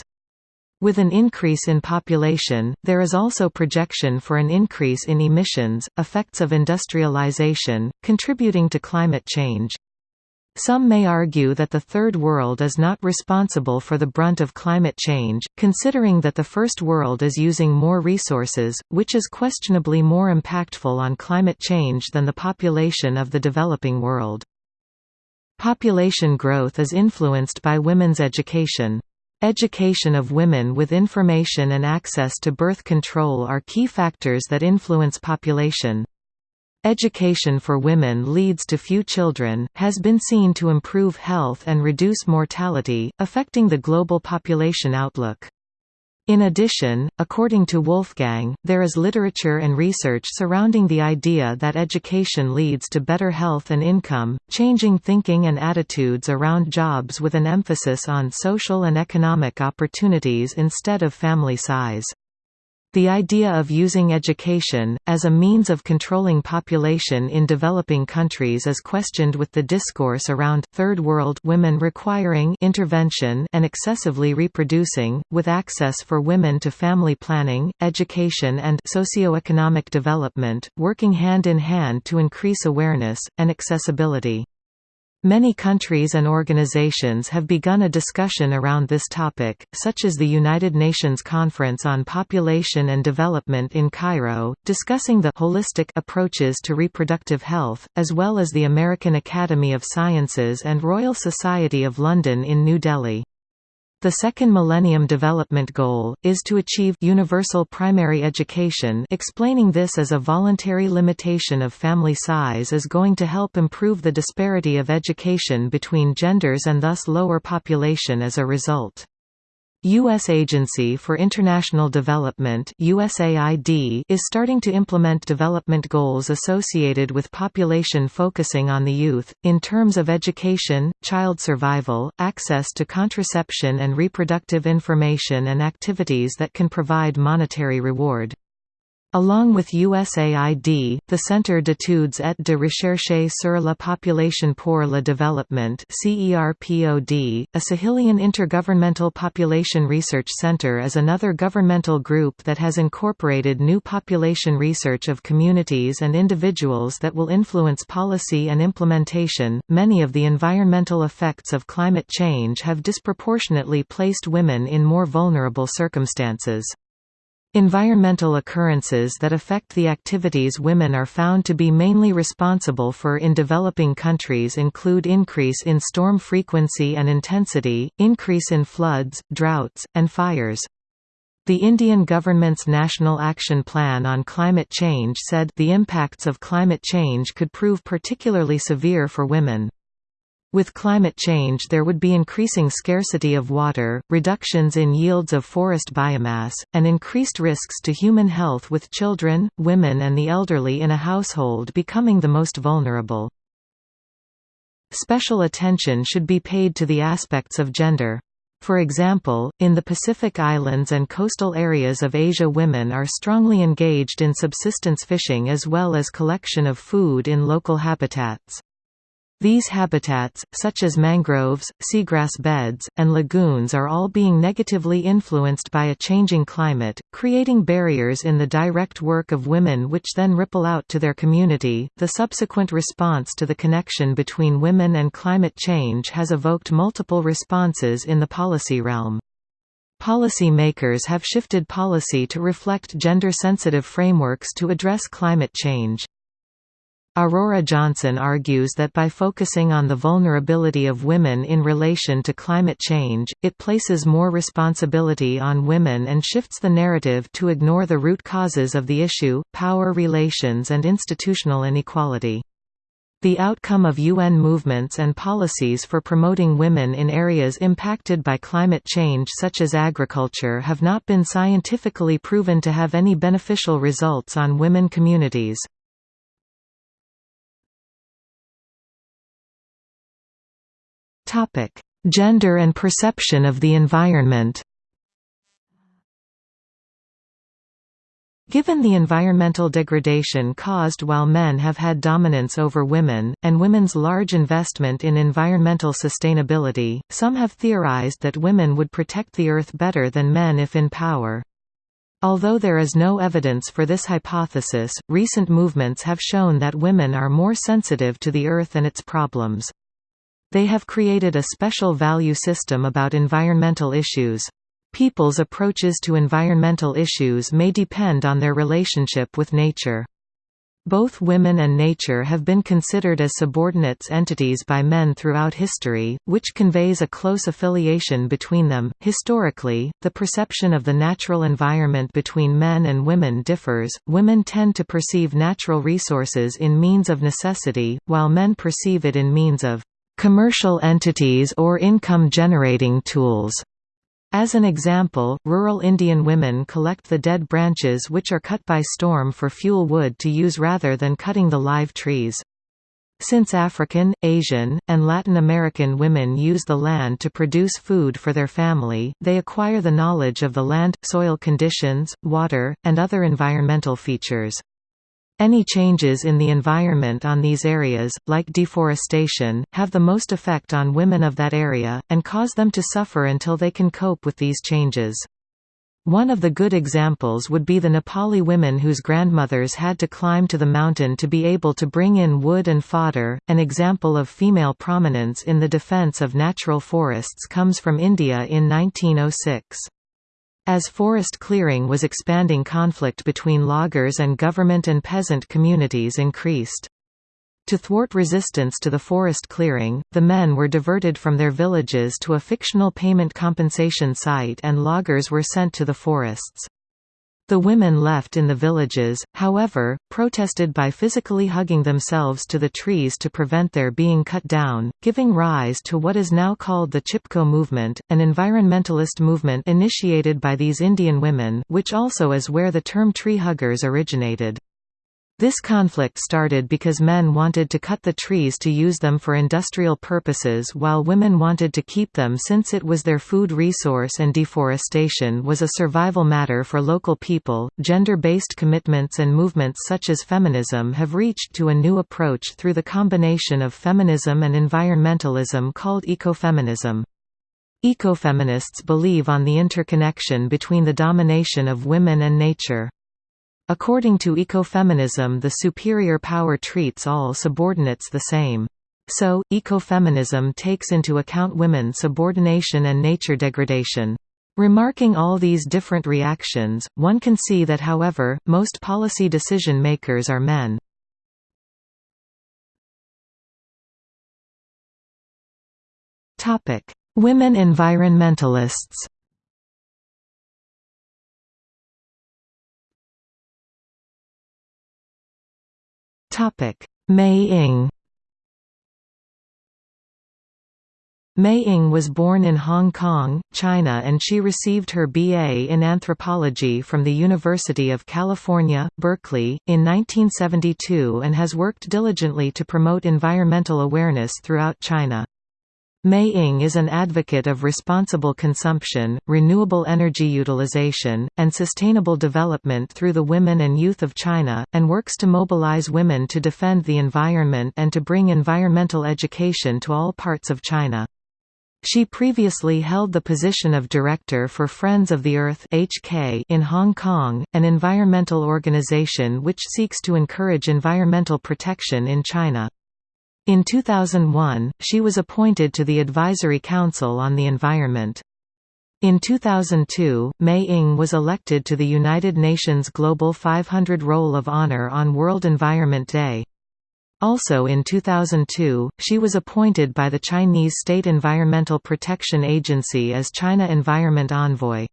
With an increase in population, there is also projection for an increase in emissions, effects of industrialization, contributing to climate change. Some may argue that the Third World is not responsible for the brunt of climate change, considering that the First World is using more resources, which is questionably more impactful on climate change than the population of the developing world. Population growth is influenced by women's education. Education of women with information and access to birth control are key factors that influence population. Education for women leads to few children, has been seen to improve health and reduce mortality, affecting the global population outlook. In addition, according to Wolfgang, there is literature and research surrounding the idea that education leads to better health and income, changing thinking and attitudes around jobs with an emphasis on social and economic opportunities instead of family size. The idea of using education, as a means of controlling population in developing countries is questioned with the discourse around, Third World women requiring intervention and excessively reproducing, with access for women to family planning, education and socioeconomic development, working hand in hand to increase awareness, and accessibility. Many countries and organizations have begun a discussion around this topic, such as the United Nations Conference on Population and Development in Cairo, discussing the holistic approaches to reproductive health, as well as the American Academy of Sciences and Royal Society of London in New Delhi. The second Millennium Development Goal, is to achieve universal primary education explaining this as a voluntary limitation of family size is going to help improve the disparity of education between genders and thus lower population as a result. U.S. Agency for International Development USAID is starting to implement development goals associated with population focusing on the youth, in terms of education, child survival, access to contraception and reproductive information and activities that can provide monetary reward. Along with USAID, the Centre d'études et de recherche sur la population pour le développement CERPOD, a Sahelian Intergovernmental Population Research Centre is another governmental group that has incorporated new population research of communities and individuals that will influence policy and implementation. Many of the environmental effects of climate change have disproportionately placed women in more vulnerable circumstances. Environmental occurrences that affect the activities women are found to be mainly responsible for in developing countries include increase in storm frequency and intensity, increase in floods, droughts, and fires. The Indian government's National Action Plan on Climate Change said the impacts of climate change could prove particularly severe for women. With climate change there would be increasing scarcity of water, reductions in yields of forest biomass, and increased risks to human health with children, women and the elderly in a household becoming the most vulnerable. Special attention should be paid to the aspects of gender. For example, in the Pacific Islands and coastal areas of Asia women are strongly engaged in subsistence fishing as well as collection of food in local habitats. These habitats, such as mangroves, seagrass beds, and lagoons are all being negatively influenced by a changing climate, creating barriers in the direct work of women which then ripple out to their community. The subsequent response to the connection between women and climate change has evoked multiple responses in the policy realm. Policy makers have shifted policy to reflect gender-sensitive frameworks to address climate change. Aurora Johnson argues that by focusing on the vulnerability of women in relation to climate change, it places more responsibility on women and shifts the narrative to ignore the root causes of the issue, power relations and institutional inequality. The outcome of UN movements and policies for promoting women in areas impacted by climate change such as agriculture have not been scientifically proven to have any beneficial results on women communities. Topic: Gender and perception of the environment. Given the environmental degradation caused while men have had dominance over women, and women's large investment in environmental sustainability, some have theorized that women would protect the Earth better than men if in power. Although there is no evidence for this hypothesis, recent movements have shown that women are more sensitive to the Earth and its problems. They have created a special value system about environmental issues. People's approaches to environmental issues may depend on their relationship with nature. Both women and nature have been considered as subordinates entities by men throughout history, which conveys a close affiliation between them. Historically, the perception of the natural environment between men and women differs. Women tend to perceive natural resources in means of necessity, while men perceive it in means of commercial entities or income generating tools. As an example, rural Indian women collect the dead branches which are cut by storm for fuel wood to use rather than cutting the live trees. Since African, Asian, and Latin American women use the land to produce food for their family, they acquire the knowledge of the land, soil conditions, water, and other environmental features. Any changes in the environment on these areas, like deforestation, have the most effect on women of that area, and cause them to suffer until they can cope with these changes. One of the good examples would be the Nepali women whose grandmothers had to climb to the mountain to be able to bring in wood and fodder. An example of female prominence in the defense of natural forests comes from India in 1906. As forest clearing was expanding conflict between loggers and government and peasant communities increased. To thwart resistance to the forest clearing, the men were diverted from their villages to a fictional payment compensation site and loggers were sent to the forests. The women left in the villages, however, protested by physically hugging themselves to the trees to prevent their being cut down, giving rise to what is now called the Chipko movement, an environmentalist movement initiated by these Indian women which also is where the term tree huggers originated. This conflict started because men wanted to cut the trees to use them for industrial purposes while women wanted to keep them since it was their food resource and deforestation was a survival matter for local people. Gender based commitments and movements such as feminism have reached to a new approach through the combination of feminism and environmentalism called ecofeminism. Ecofeminists believe on the interconnection between the domination of women and nature. According to ecofeminism the superior power treats all subordinates the same. So, ecofeminism takes into account women's subordination and nature degradation. Remarking all these different reactions, one can see that however, most policy decision makers are men. Women environmentalists Ing Mei Ing was born in Hong Kong, China and she received her BA in anthropology from the University of California, Berkeley, in 1972 and has worked diligently to promote environmental awareness throughout China. Mei Ing is an advocate of responsible consumption, renewable energy utilization, and sustainable development through the women and youth of China, and works to mobilize women to defend the environment and to bring environmental education to all parts of China. She previously held the position of Director for Friends of the Earth HK in Hong Kong, an environmental organization which seeks to encourage environmental protection in China. In 2001, she was appointed to the Advisory Council on the Environment. In 2002, Mei Ing was elected to the United Nations Global 500 Roll of Honor on World Environment Day. Also in 2002, she was appointed by the Chinese State Environmental Protection Agency as China Environment Envoy.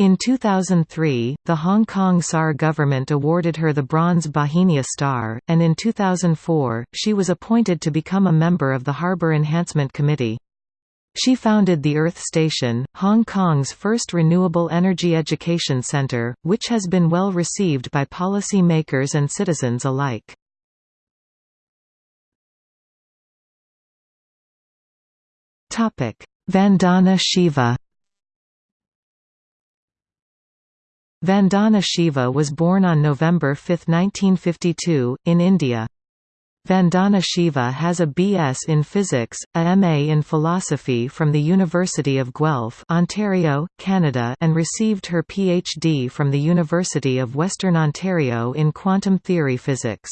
In 2003, the Hong Kong SAR government awarded her the Bronze Bauhinia Star, and in 2004, she was appointed to become a member of the Harbour Enhancement Committee. She founded the Earth Station, Hong Kong's first renewable energy education centre, which has been well received by policy makers and citizens alike. Vandana Shiva Vandana Shiva was born on November 5, 1952, in India. Vandana Shiva has a B.S. in Physics, a M.A. in Philosophy from the University of Guelph Ontario, Canada and received her Ph.D. from the University of Western Ontario in Quantum Theory Physics.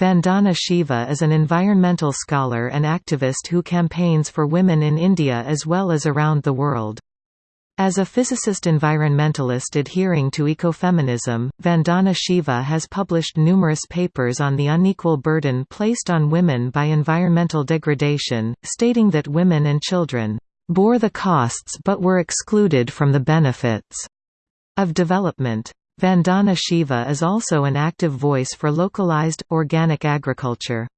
Vandana Shiva is an environmental scholar and activist who campaigns for women in India as well as around the world. As a physicist-environmentalist adhering to ecofeminism, Vandana Shiva has published numerous papers on the unequal burden placed on women by environmental degradation, stating that women and children bore the costs but were excluded from the benefits of development. Vandana Shiva is also an active voice for localized, organic agriculture.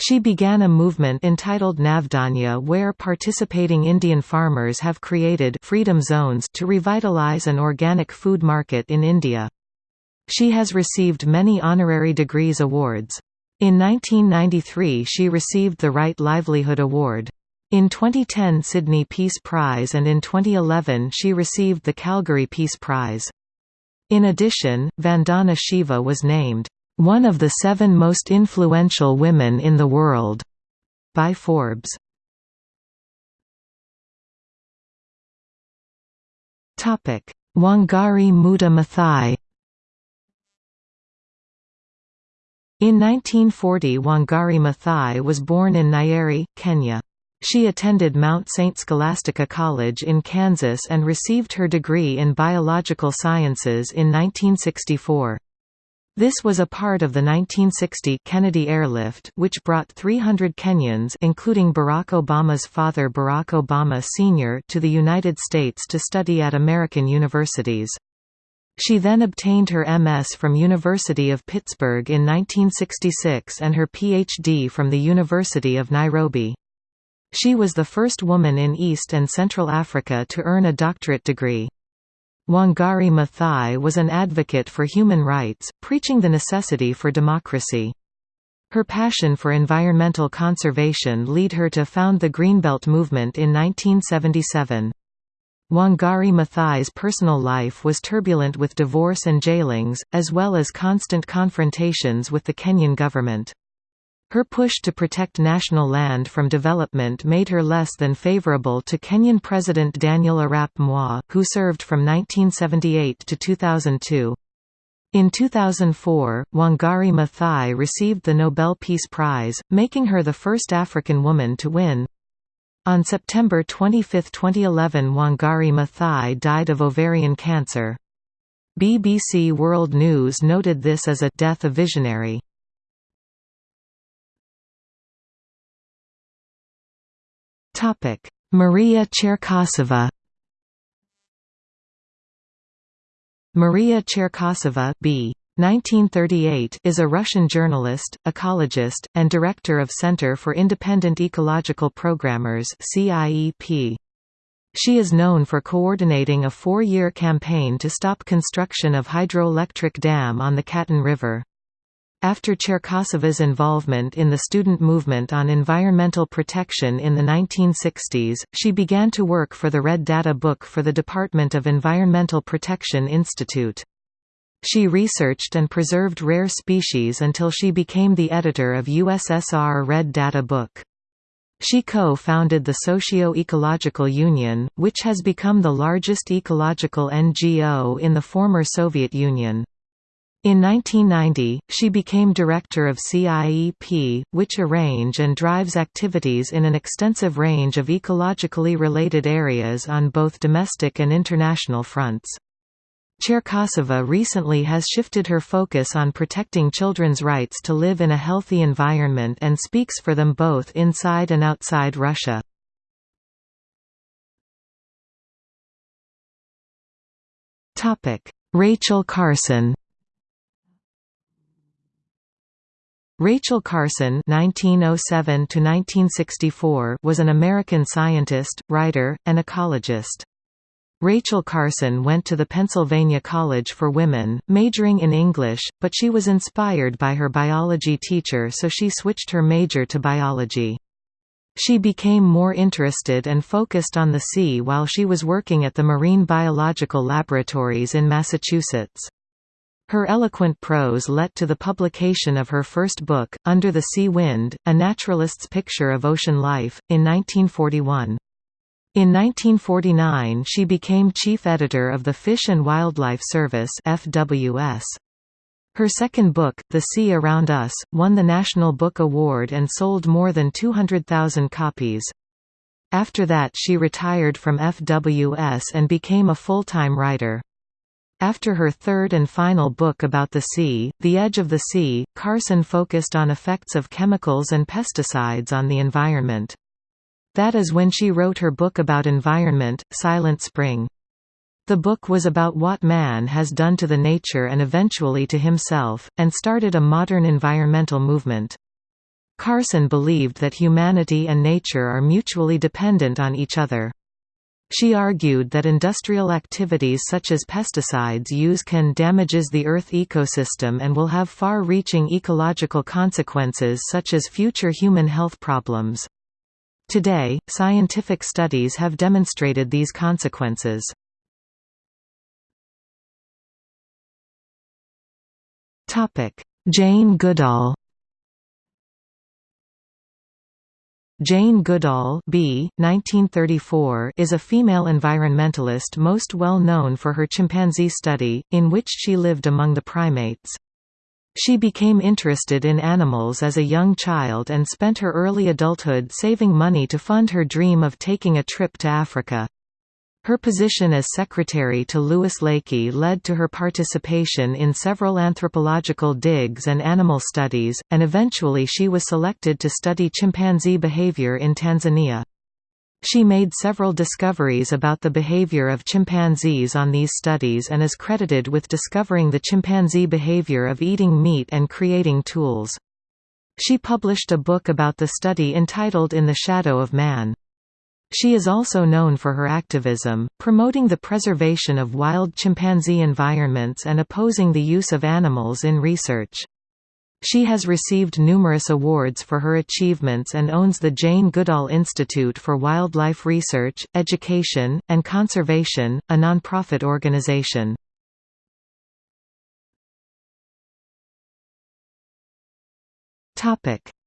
She began a movement entitled Navdanya where participating Indian farmers have created freedom zones to revitalize an organic food market in India. She has received many honorary degrees awards. In 1993 she received the Right Livelihood Award. In 2010 Sydney Peace Prize and in 2011 she received the Calgary Peace Prize. In addition, Vandana Shiva was named, "...one of the seven most influential women in the world." by Forbes. Wangari Maathai In 1940 Wangari Maathai was born in Nyeri, Kenya. She attended Mount St. Scholastica College in Kansas and received her degree in biological sciences in 1964. This was a part of the 1960 Kennedy Airlift which brought 300 Kenyans including Barack Obama's father Barack Obama Sr. to the United States to study at American universities. She then obtained her MS from University of Pittsburgh in 1966 and her PhD from the University of Nairobi. She was the first woman in East and Central Africa to earn a doctorate degree. Wangari Maathai was an advocate for human rights, preaching the necessity for democracy. Her passion for environmental conservation led her to found the Greenbelt movement in 1977. Wangari Maathai's personal life was turbulent with divorce and jailings, as well as constant confrontations with the Kenyan government. Her push to protect national land from development made her less than favorable to Kenyan President Daniel Arap Moi, who served from 1978 to 2002. In 2004, Wangari Maathai received the Nobel Peace Prize, making her the first African woman to win. On September 25, 2011 Wangari Maathai died of ovarian cancer. BBC World News noted this as a «death of visionary». Maria Cherkasova Maria Cherkasova B. 1938 is a Russian journalist, ecologist, and director of Center for Independent Ecological Programmers CIEP. She is known for coordinating a four-year campaign to stop construction of hydroelectric dam on the Katun River. After Cherkasova's involvement in the student movement on environmental protection in the 1960s, she began to work for the Red Data Book for the Department of Environmental Protection Institute. She researched and preserved rare species until she became the editor of USSR Red Data Book. She co-founded the Socio-Ecological Union, which has become the largest ecological NGO in the former Soviet Union. In 1990, she became director of CIEP, which arrange and drives activities in an extensive range of ecologically related areas on both domestic and international fronts. Cherkasova recently has shifted her focus on protecting children's rights to live in a healthy environment and speaks for them both inside and outside Russia. Rachel Carson Rachel Carson (1907–1964) was an American scientist, writer, and ecologist. Rachel Carson went to the Pennsylvania College for Women, majoring in English, but she was inspired by her biology teacher so she switched her major to biology. She became more interested and focused on the sea while she was working at the Marine Biological Laboratories in Massachusetts. Her eloquent prose led to the publication of her first book, Under the Sea Wind, A Naturalist's Picture of Ocean Life, in 1941. In 1949 she became chief editor of the Fish and Wildlife Service FWS. Her second book, The Sea Around Us, won the National Book Award and sold more than 200,000 copies. After that she retired from FWS and became a full-time writer. After her third and final book about the sea, The Edge of the Sea, Carson focused on effects of chemicals and pesticides on the environment. That is when she wrote her book about environment, Silent Spring. The book was about what man has done to the nature and eventually to himself, and started a modern environmental movement. Carson believed that humanity and nature are mutually dependent on each other. She argued that industrial activities such as pesticides use can damages the Earth ecosystem and will have far-reaching ecological consequences such as future human health problems. Today, scientific studies have demonstrated these consequences. Jane Goodall Jane Goodall B. 1934 is a female environmentalist most well known for her chimpanzee study, in which she lived among the primates. She became interested in animals as a young child and spent her early adulthood saving money to fund her dream of taking a trip to Africa. Her position as secretary to Louis Leakey led to her participation in several anthropological digs and animal studies, and eventually she was selected to study chimpanzee behavior in Tanzania. She made several discoveries about the behavior of chimpanzees on these studies and is credited with discovering the chimpanzee behavior of eating meat and creating tools. She published a book about the study entitled In the Shadow of Man. She is also known for her activism, promoting the preservation of wild chimpanzee environments and opposing the use of animals in research. She has received numerous awards for her achievements and owns the Jane Goodall Institute for Wildlife Research, Education, and Conservation, a nonprofit organization.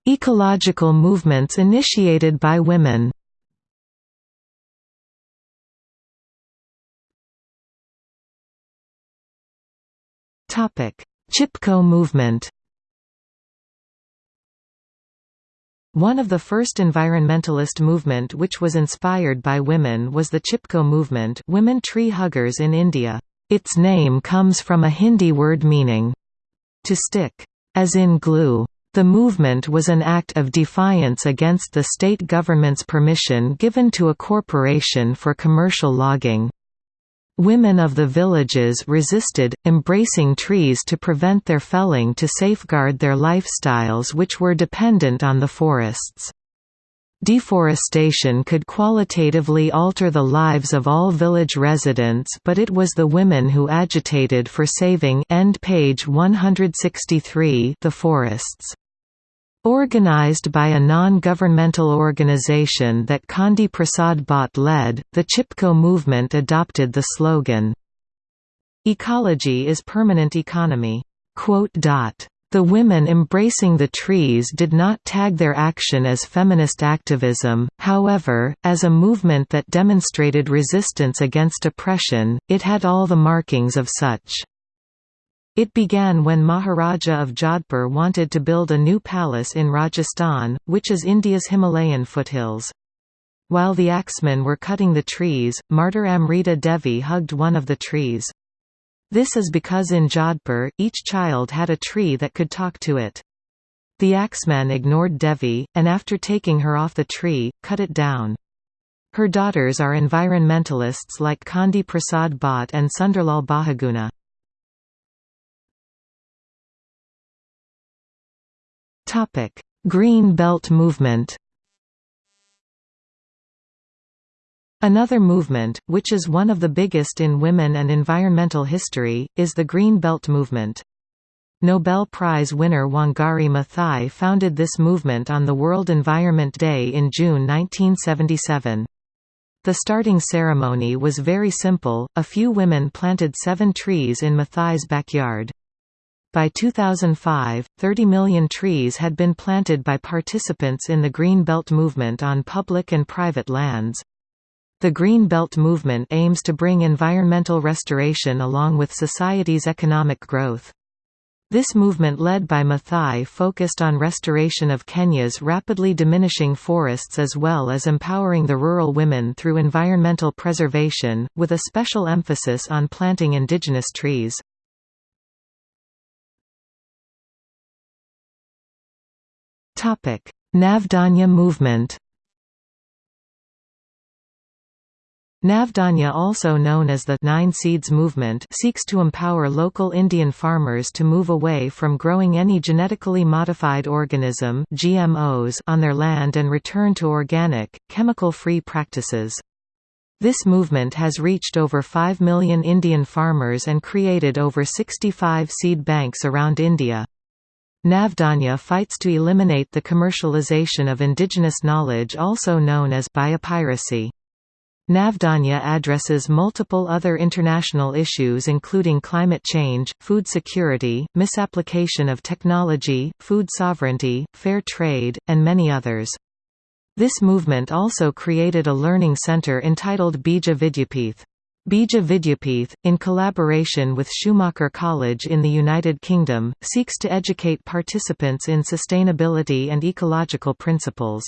Ecological movements initiated by women Chipko movement One of the first environmentalist movement which was inspired by women was the Chipko movement women tree huggers in India. Its name comes from a Hindi word meaning, to stick, as in glue. The movement was an act of defiance against the state government's permission given to a corporation for commercial logging. Women of the villages resisted, embracing trees to prevent their felling to safeguard their lifestyles which were dependent on the forests. Deforestation could qualitatively alter the lives of all village residents but it was the women who agitated for saving end page 163 the forests. Organized by a non-governmental organization that Chandi Prasad Bhatt led, the Chipko movement adopted the slogan, Ecology is permanent economy. The women embracing the trees did not tag their action as feminist activism, however, as a movement that demonstrated resistance against oppression, it had all the markings of such. It began when Maharaja of Jodhpur wanted to build a new palace in Rajasthan, which is India's Himalayan foothills. While the axemen were cutting the trees, martyr Amrita Devi hugged one of the trees. This is because in Jodhpur, each child had a tree that could talk to it. The axemen ignored Devi, and after taking her off the tree, cut it down. Her daughters are environmentalists like Chandi Prasad Bhatt and Sunderlal Bahuguna. Green Belt movement Another movement, which is one of the biggest in women and environmental history, is the Green Belt movement. Nobel Prize winner Wangari Maathai founded this movement on the World Environment Day in June 1977. The starting ceremony was very simple, a few women planted seven trees in Maathai's backyard. By 2005, 30 million trees had been planted by participants in the Green Belt movement on public and private lands. The Green Belt movement aims to bring environmental restoration along with society's economic growth. This movement led by Maathai focused on restoration of Kenya's rapidly diminishing forests as well as empowering the rural women through environmental preservation, with a special emphasis on planting indigenous trees. Navdanya movement Navdanya also known as the Nine Seeds Movement seeks to empower local Indian farmers to move away from growing any genetically modified organism GMOs on their land and return to organic, chemical-free practices. This movement has reached over 5 million Indian farmers and created over 65 seed banks around India. Navdanya fights to eliminate the commercialization of indigenous knowledge also known as biopiracy. Navdanya addresses multiple other international issues including climate change, food security, misapplication of technology, food sovereignty, fair trade, and many others. This movement also created a learning center entitled Bija Vidyapith. Bija Vidyapith, in collaboration with Schumacher College in the United Kingdom, seeks to educate participants in sustainability and ecological principles.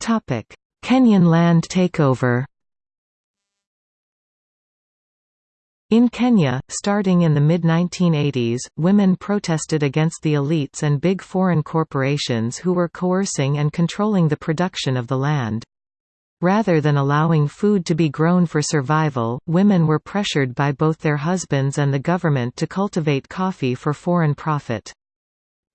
Kenyan land takeover In Kenya, starting in the mid-1980s, women protested against the elites and big foreign corporations who were coercing and controlling the production of the land. Rather than allowing food to be grown for survival, women were pressured by both their husbands and the government to cultivate coffee for foreign profit.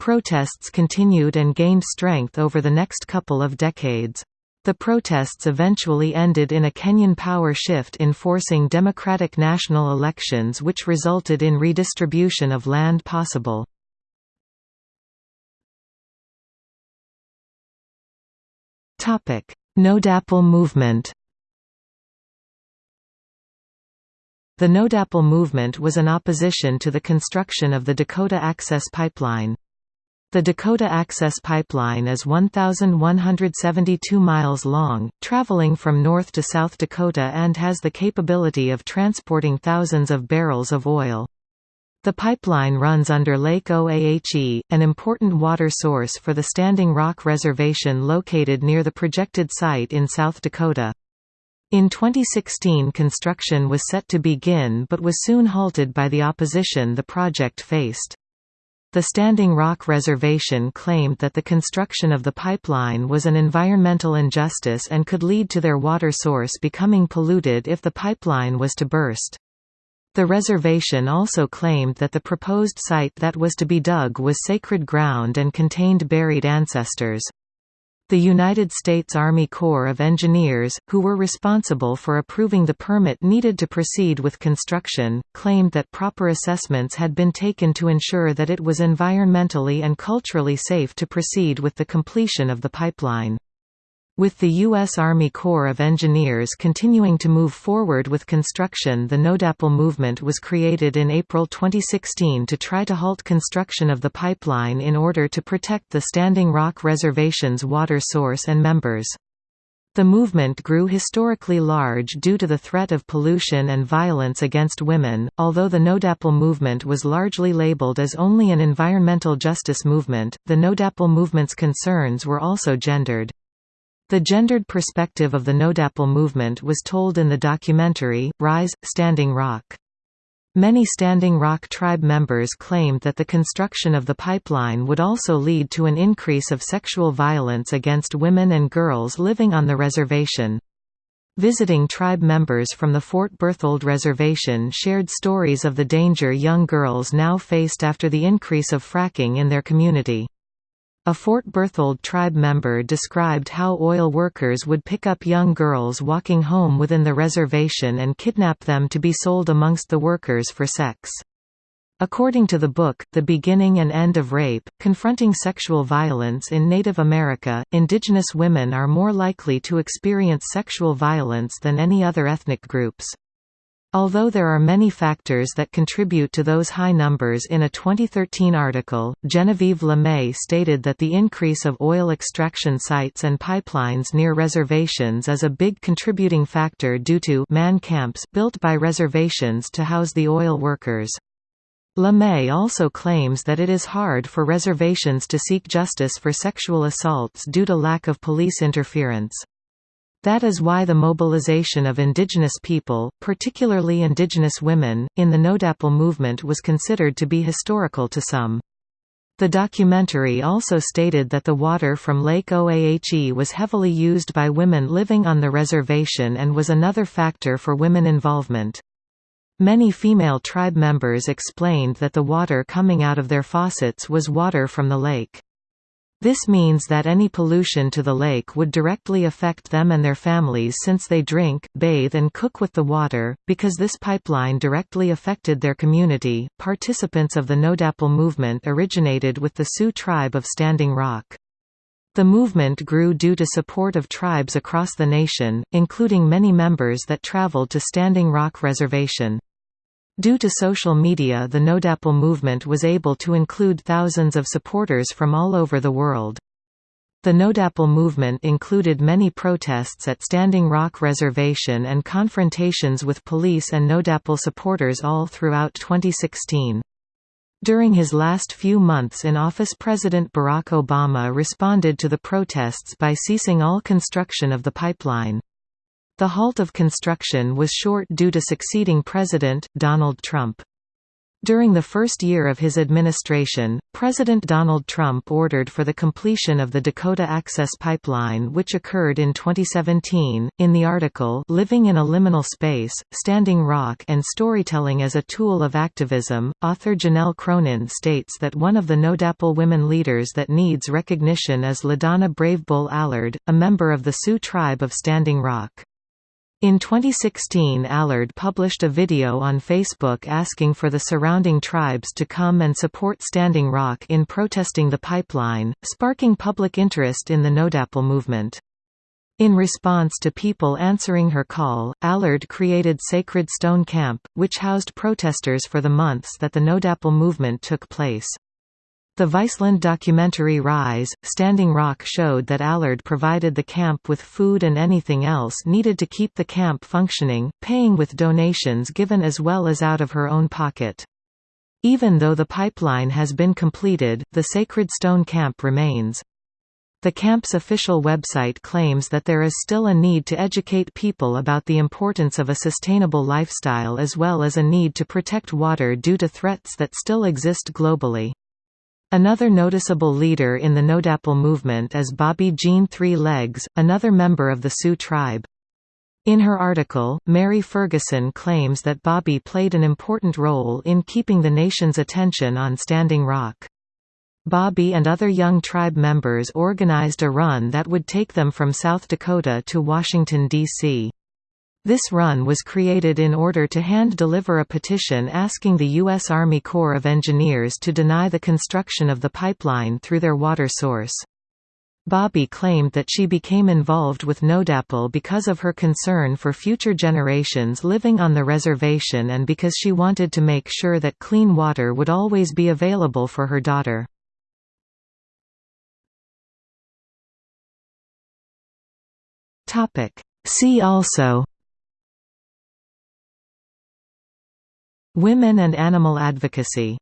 Protests continued and gained strength over the next couple of decades. The protests eventually ended in a Kenyan power shift enforcing democratic national elections which resulted in redistribution of land possible. No-DAPL movement The No-DAPL movement was an opposition to the construction of the Dakota Access Pipeline. The Dakota Access Pipeline is 1,172 miles long, traveling from North to South Dakota and has the capability of transporting thousands of barrels of oil. The pipeline runs under Lake Oahe, an important water source for the Standing Rock Reservation located near the projected site in South Dakota. In 2016 construction was set to begin but was soon halted by the opposition the project faced. The Standing Rock Reservation claimed that the construction of the pipeline was an environmental injustice and could lead to their water source becoming polluted if the pipeline was to burst. The reservation also claimed that the proposed site that was to be dug was sacred ground and contained buried ancestors. The United States Army Corps of Engineers, who were responsible for approving the permit needed to proceed with construction, claimed that proper assessments had been taken to ensure that it was environmentally and culturally safe to proceed with the completion of the pipeline. With the U.S. Army Corps of Engineers continuing to move forward with construction the No-DAPL movement was created in April 2016 to try to halt construction of the pipeline in order to protect the Standing Rock Reservation's water source and members. The movement grew historically large due to the threat of pollution and violence against women, although the No-DAPL movement was largely labeled as only an environmental justice movement, the No-DAPL movement's concerns were also gendered. The gendered perspective of the No-DAPL movement was told in the documentary, Rise, Standing Rock. Many Standing Rock tribe members claimed that the construction of the pipeline would also lead to an increase of sexual violence against women and girls living on the reservation. Visiting tribe members from the Fort Berthold Reservation shared stories of the danger young girls now faced after the increase of fracking in their community. A Fort Berthold tribe member described how oil workers would pick up young girls walking home within the reservation and kidnap them to be sold amongst the workers for sex. According to the book, The Beginning and End of Rape, Confronting Sexual Violence in Native America, indigenous women are more likely to experience sexual violence than any other ethnic groups. Although there are many factors that contribute to those high numbers in a 2013 article, Genevieve LeMay stated that the increase of oil extraction sites and pipelines near reservations is a big contributing factor due to man camps built by reservations to house the oil workers. LeMay also claims that it is hard for reservations to seek justice for sexual assaults due to lack of police interference. That is why the mobilization of indigenous people, particularly indigenous women, in the NoDAPL movement was considered to be historical to some. The documentary also stated that the water from Lake Oahe was heavily used by women living on the reservation and was another factor for women involvement. Many female tribe members explained that the water coming out of their faucets was water from the lake. This means that any pollution to the lake would directly affect them and their families since they drink, bathe, and cook with the water. Because this pipeline directly affected their community, participants of the NoDAPL movement originated with the Sioux tribe of Standing Rock. The movement grew due to support of tribes across the nation, including many members that traveled to Standing Rock Reservation. Due to social media the NoDAPL movement was able to include thousands of supporters from all over the world. The NoDAPL movement included many protests at Standing Rock Reservation and confrontations with police and NoDAPL supporters all throughout 2016. During his last few months in office President Barack Obama responded to the protests by ceasing all construction of the pipeline. The halt of construction was short due to succeeding President, Donald Trump. During the first year of his administration, President Donald Trump ordered for the completion of the Dakota Access Pipeline which occurred in 2017. In the article Living in a Liminal Space, Standing Rock and Storytelling as a Tool of Activism, author Janelle Cronin states that one of the NoDAPL women leaders that needs recognition is LaDonna Bravebull Allard, a member of the Sioux tribe of Standing Rock. In 2016 Allard published a video on Facebook asking for the surrounding tribes to come and support Standing Rock in protesting the pipeline, sparking public interest in the NoDAPL movement. In response to people answering her call, Allard created Sacred Stone Camp, which housed protesters for the months that the NoDAPL movement took place. The Viceland documentary Rise, Standing Rock showed that Allard provided the camp with food and anything else needed to keep the camp functioning, paying with donations given as well as out of her own pocket. Even though the pipeline has been completed, the Sacred Stone Camp remains. The camp's official website claims that there is still a need to educate people about the importance of a sustainable lifestyle as well as a need to protect water due to threats that still exist globally. Another noticeable leader in the NoDAPL movement is Bobbi Jean Three Legs, another member of the Sioux tribe. In her article, Mary Ferguson claims that Bobbi played an important role in keeping the nation's attention on Standing Rock. Bobbi and other young tribe members organized a run that would take them from South Dakota to Washington, D.C. This run was created in order to hand-deliver a petition asking the U.S. Army Corps of Engineers to deny the construction of the pipeline through their water source. Bobbi claimed that she became involved with NoDAPL because of her concern for future generations living on the reservation and because she wanted to make sure that clean water would always be available for her daughter. See also Women and animal advocacy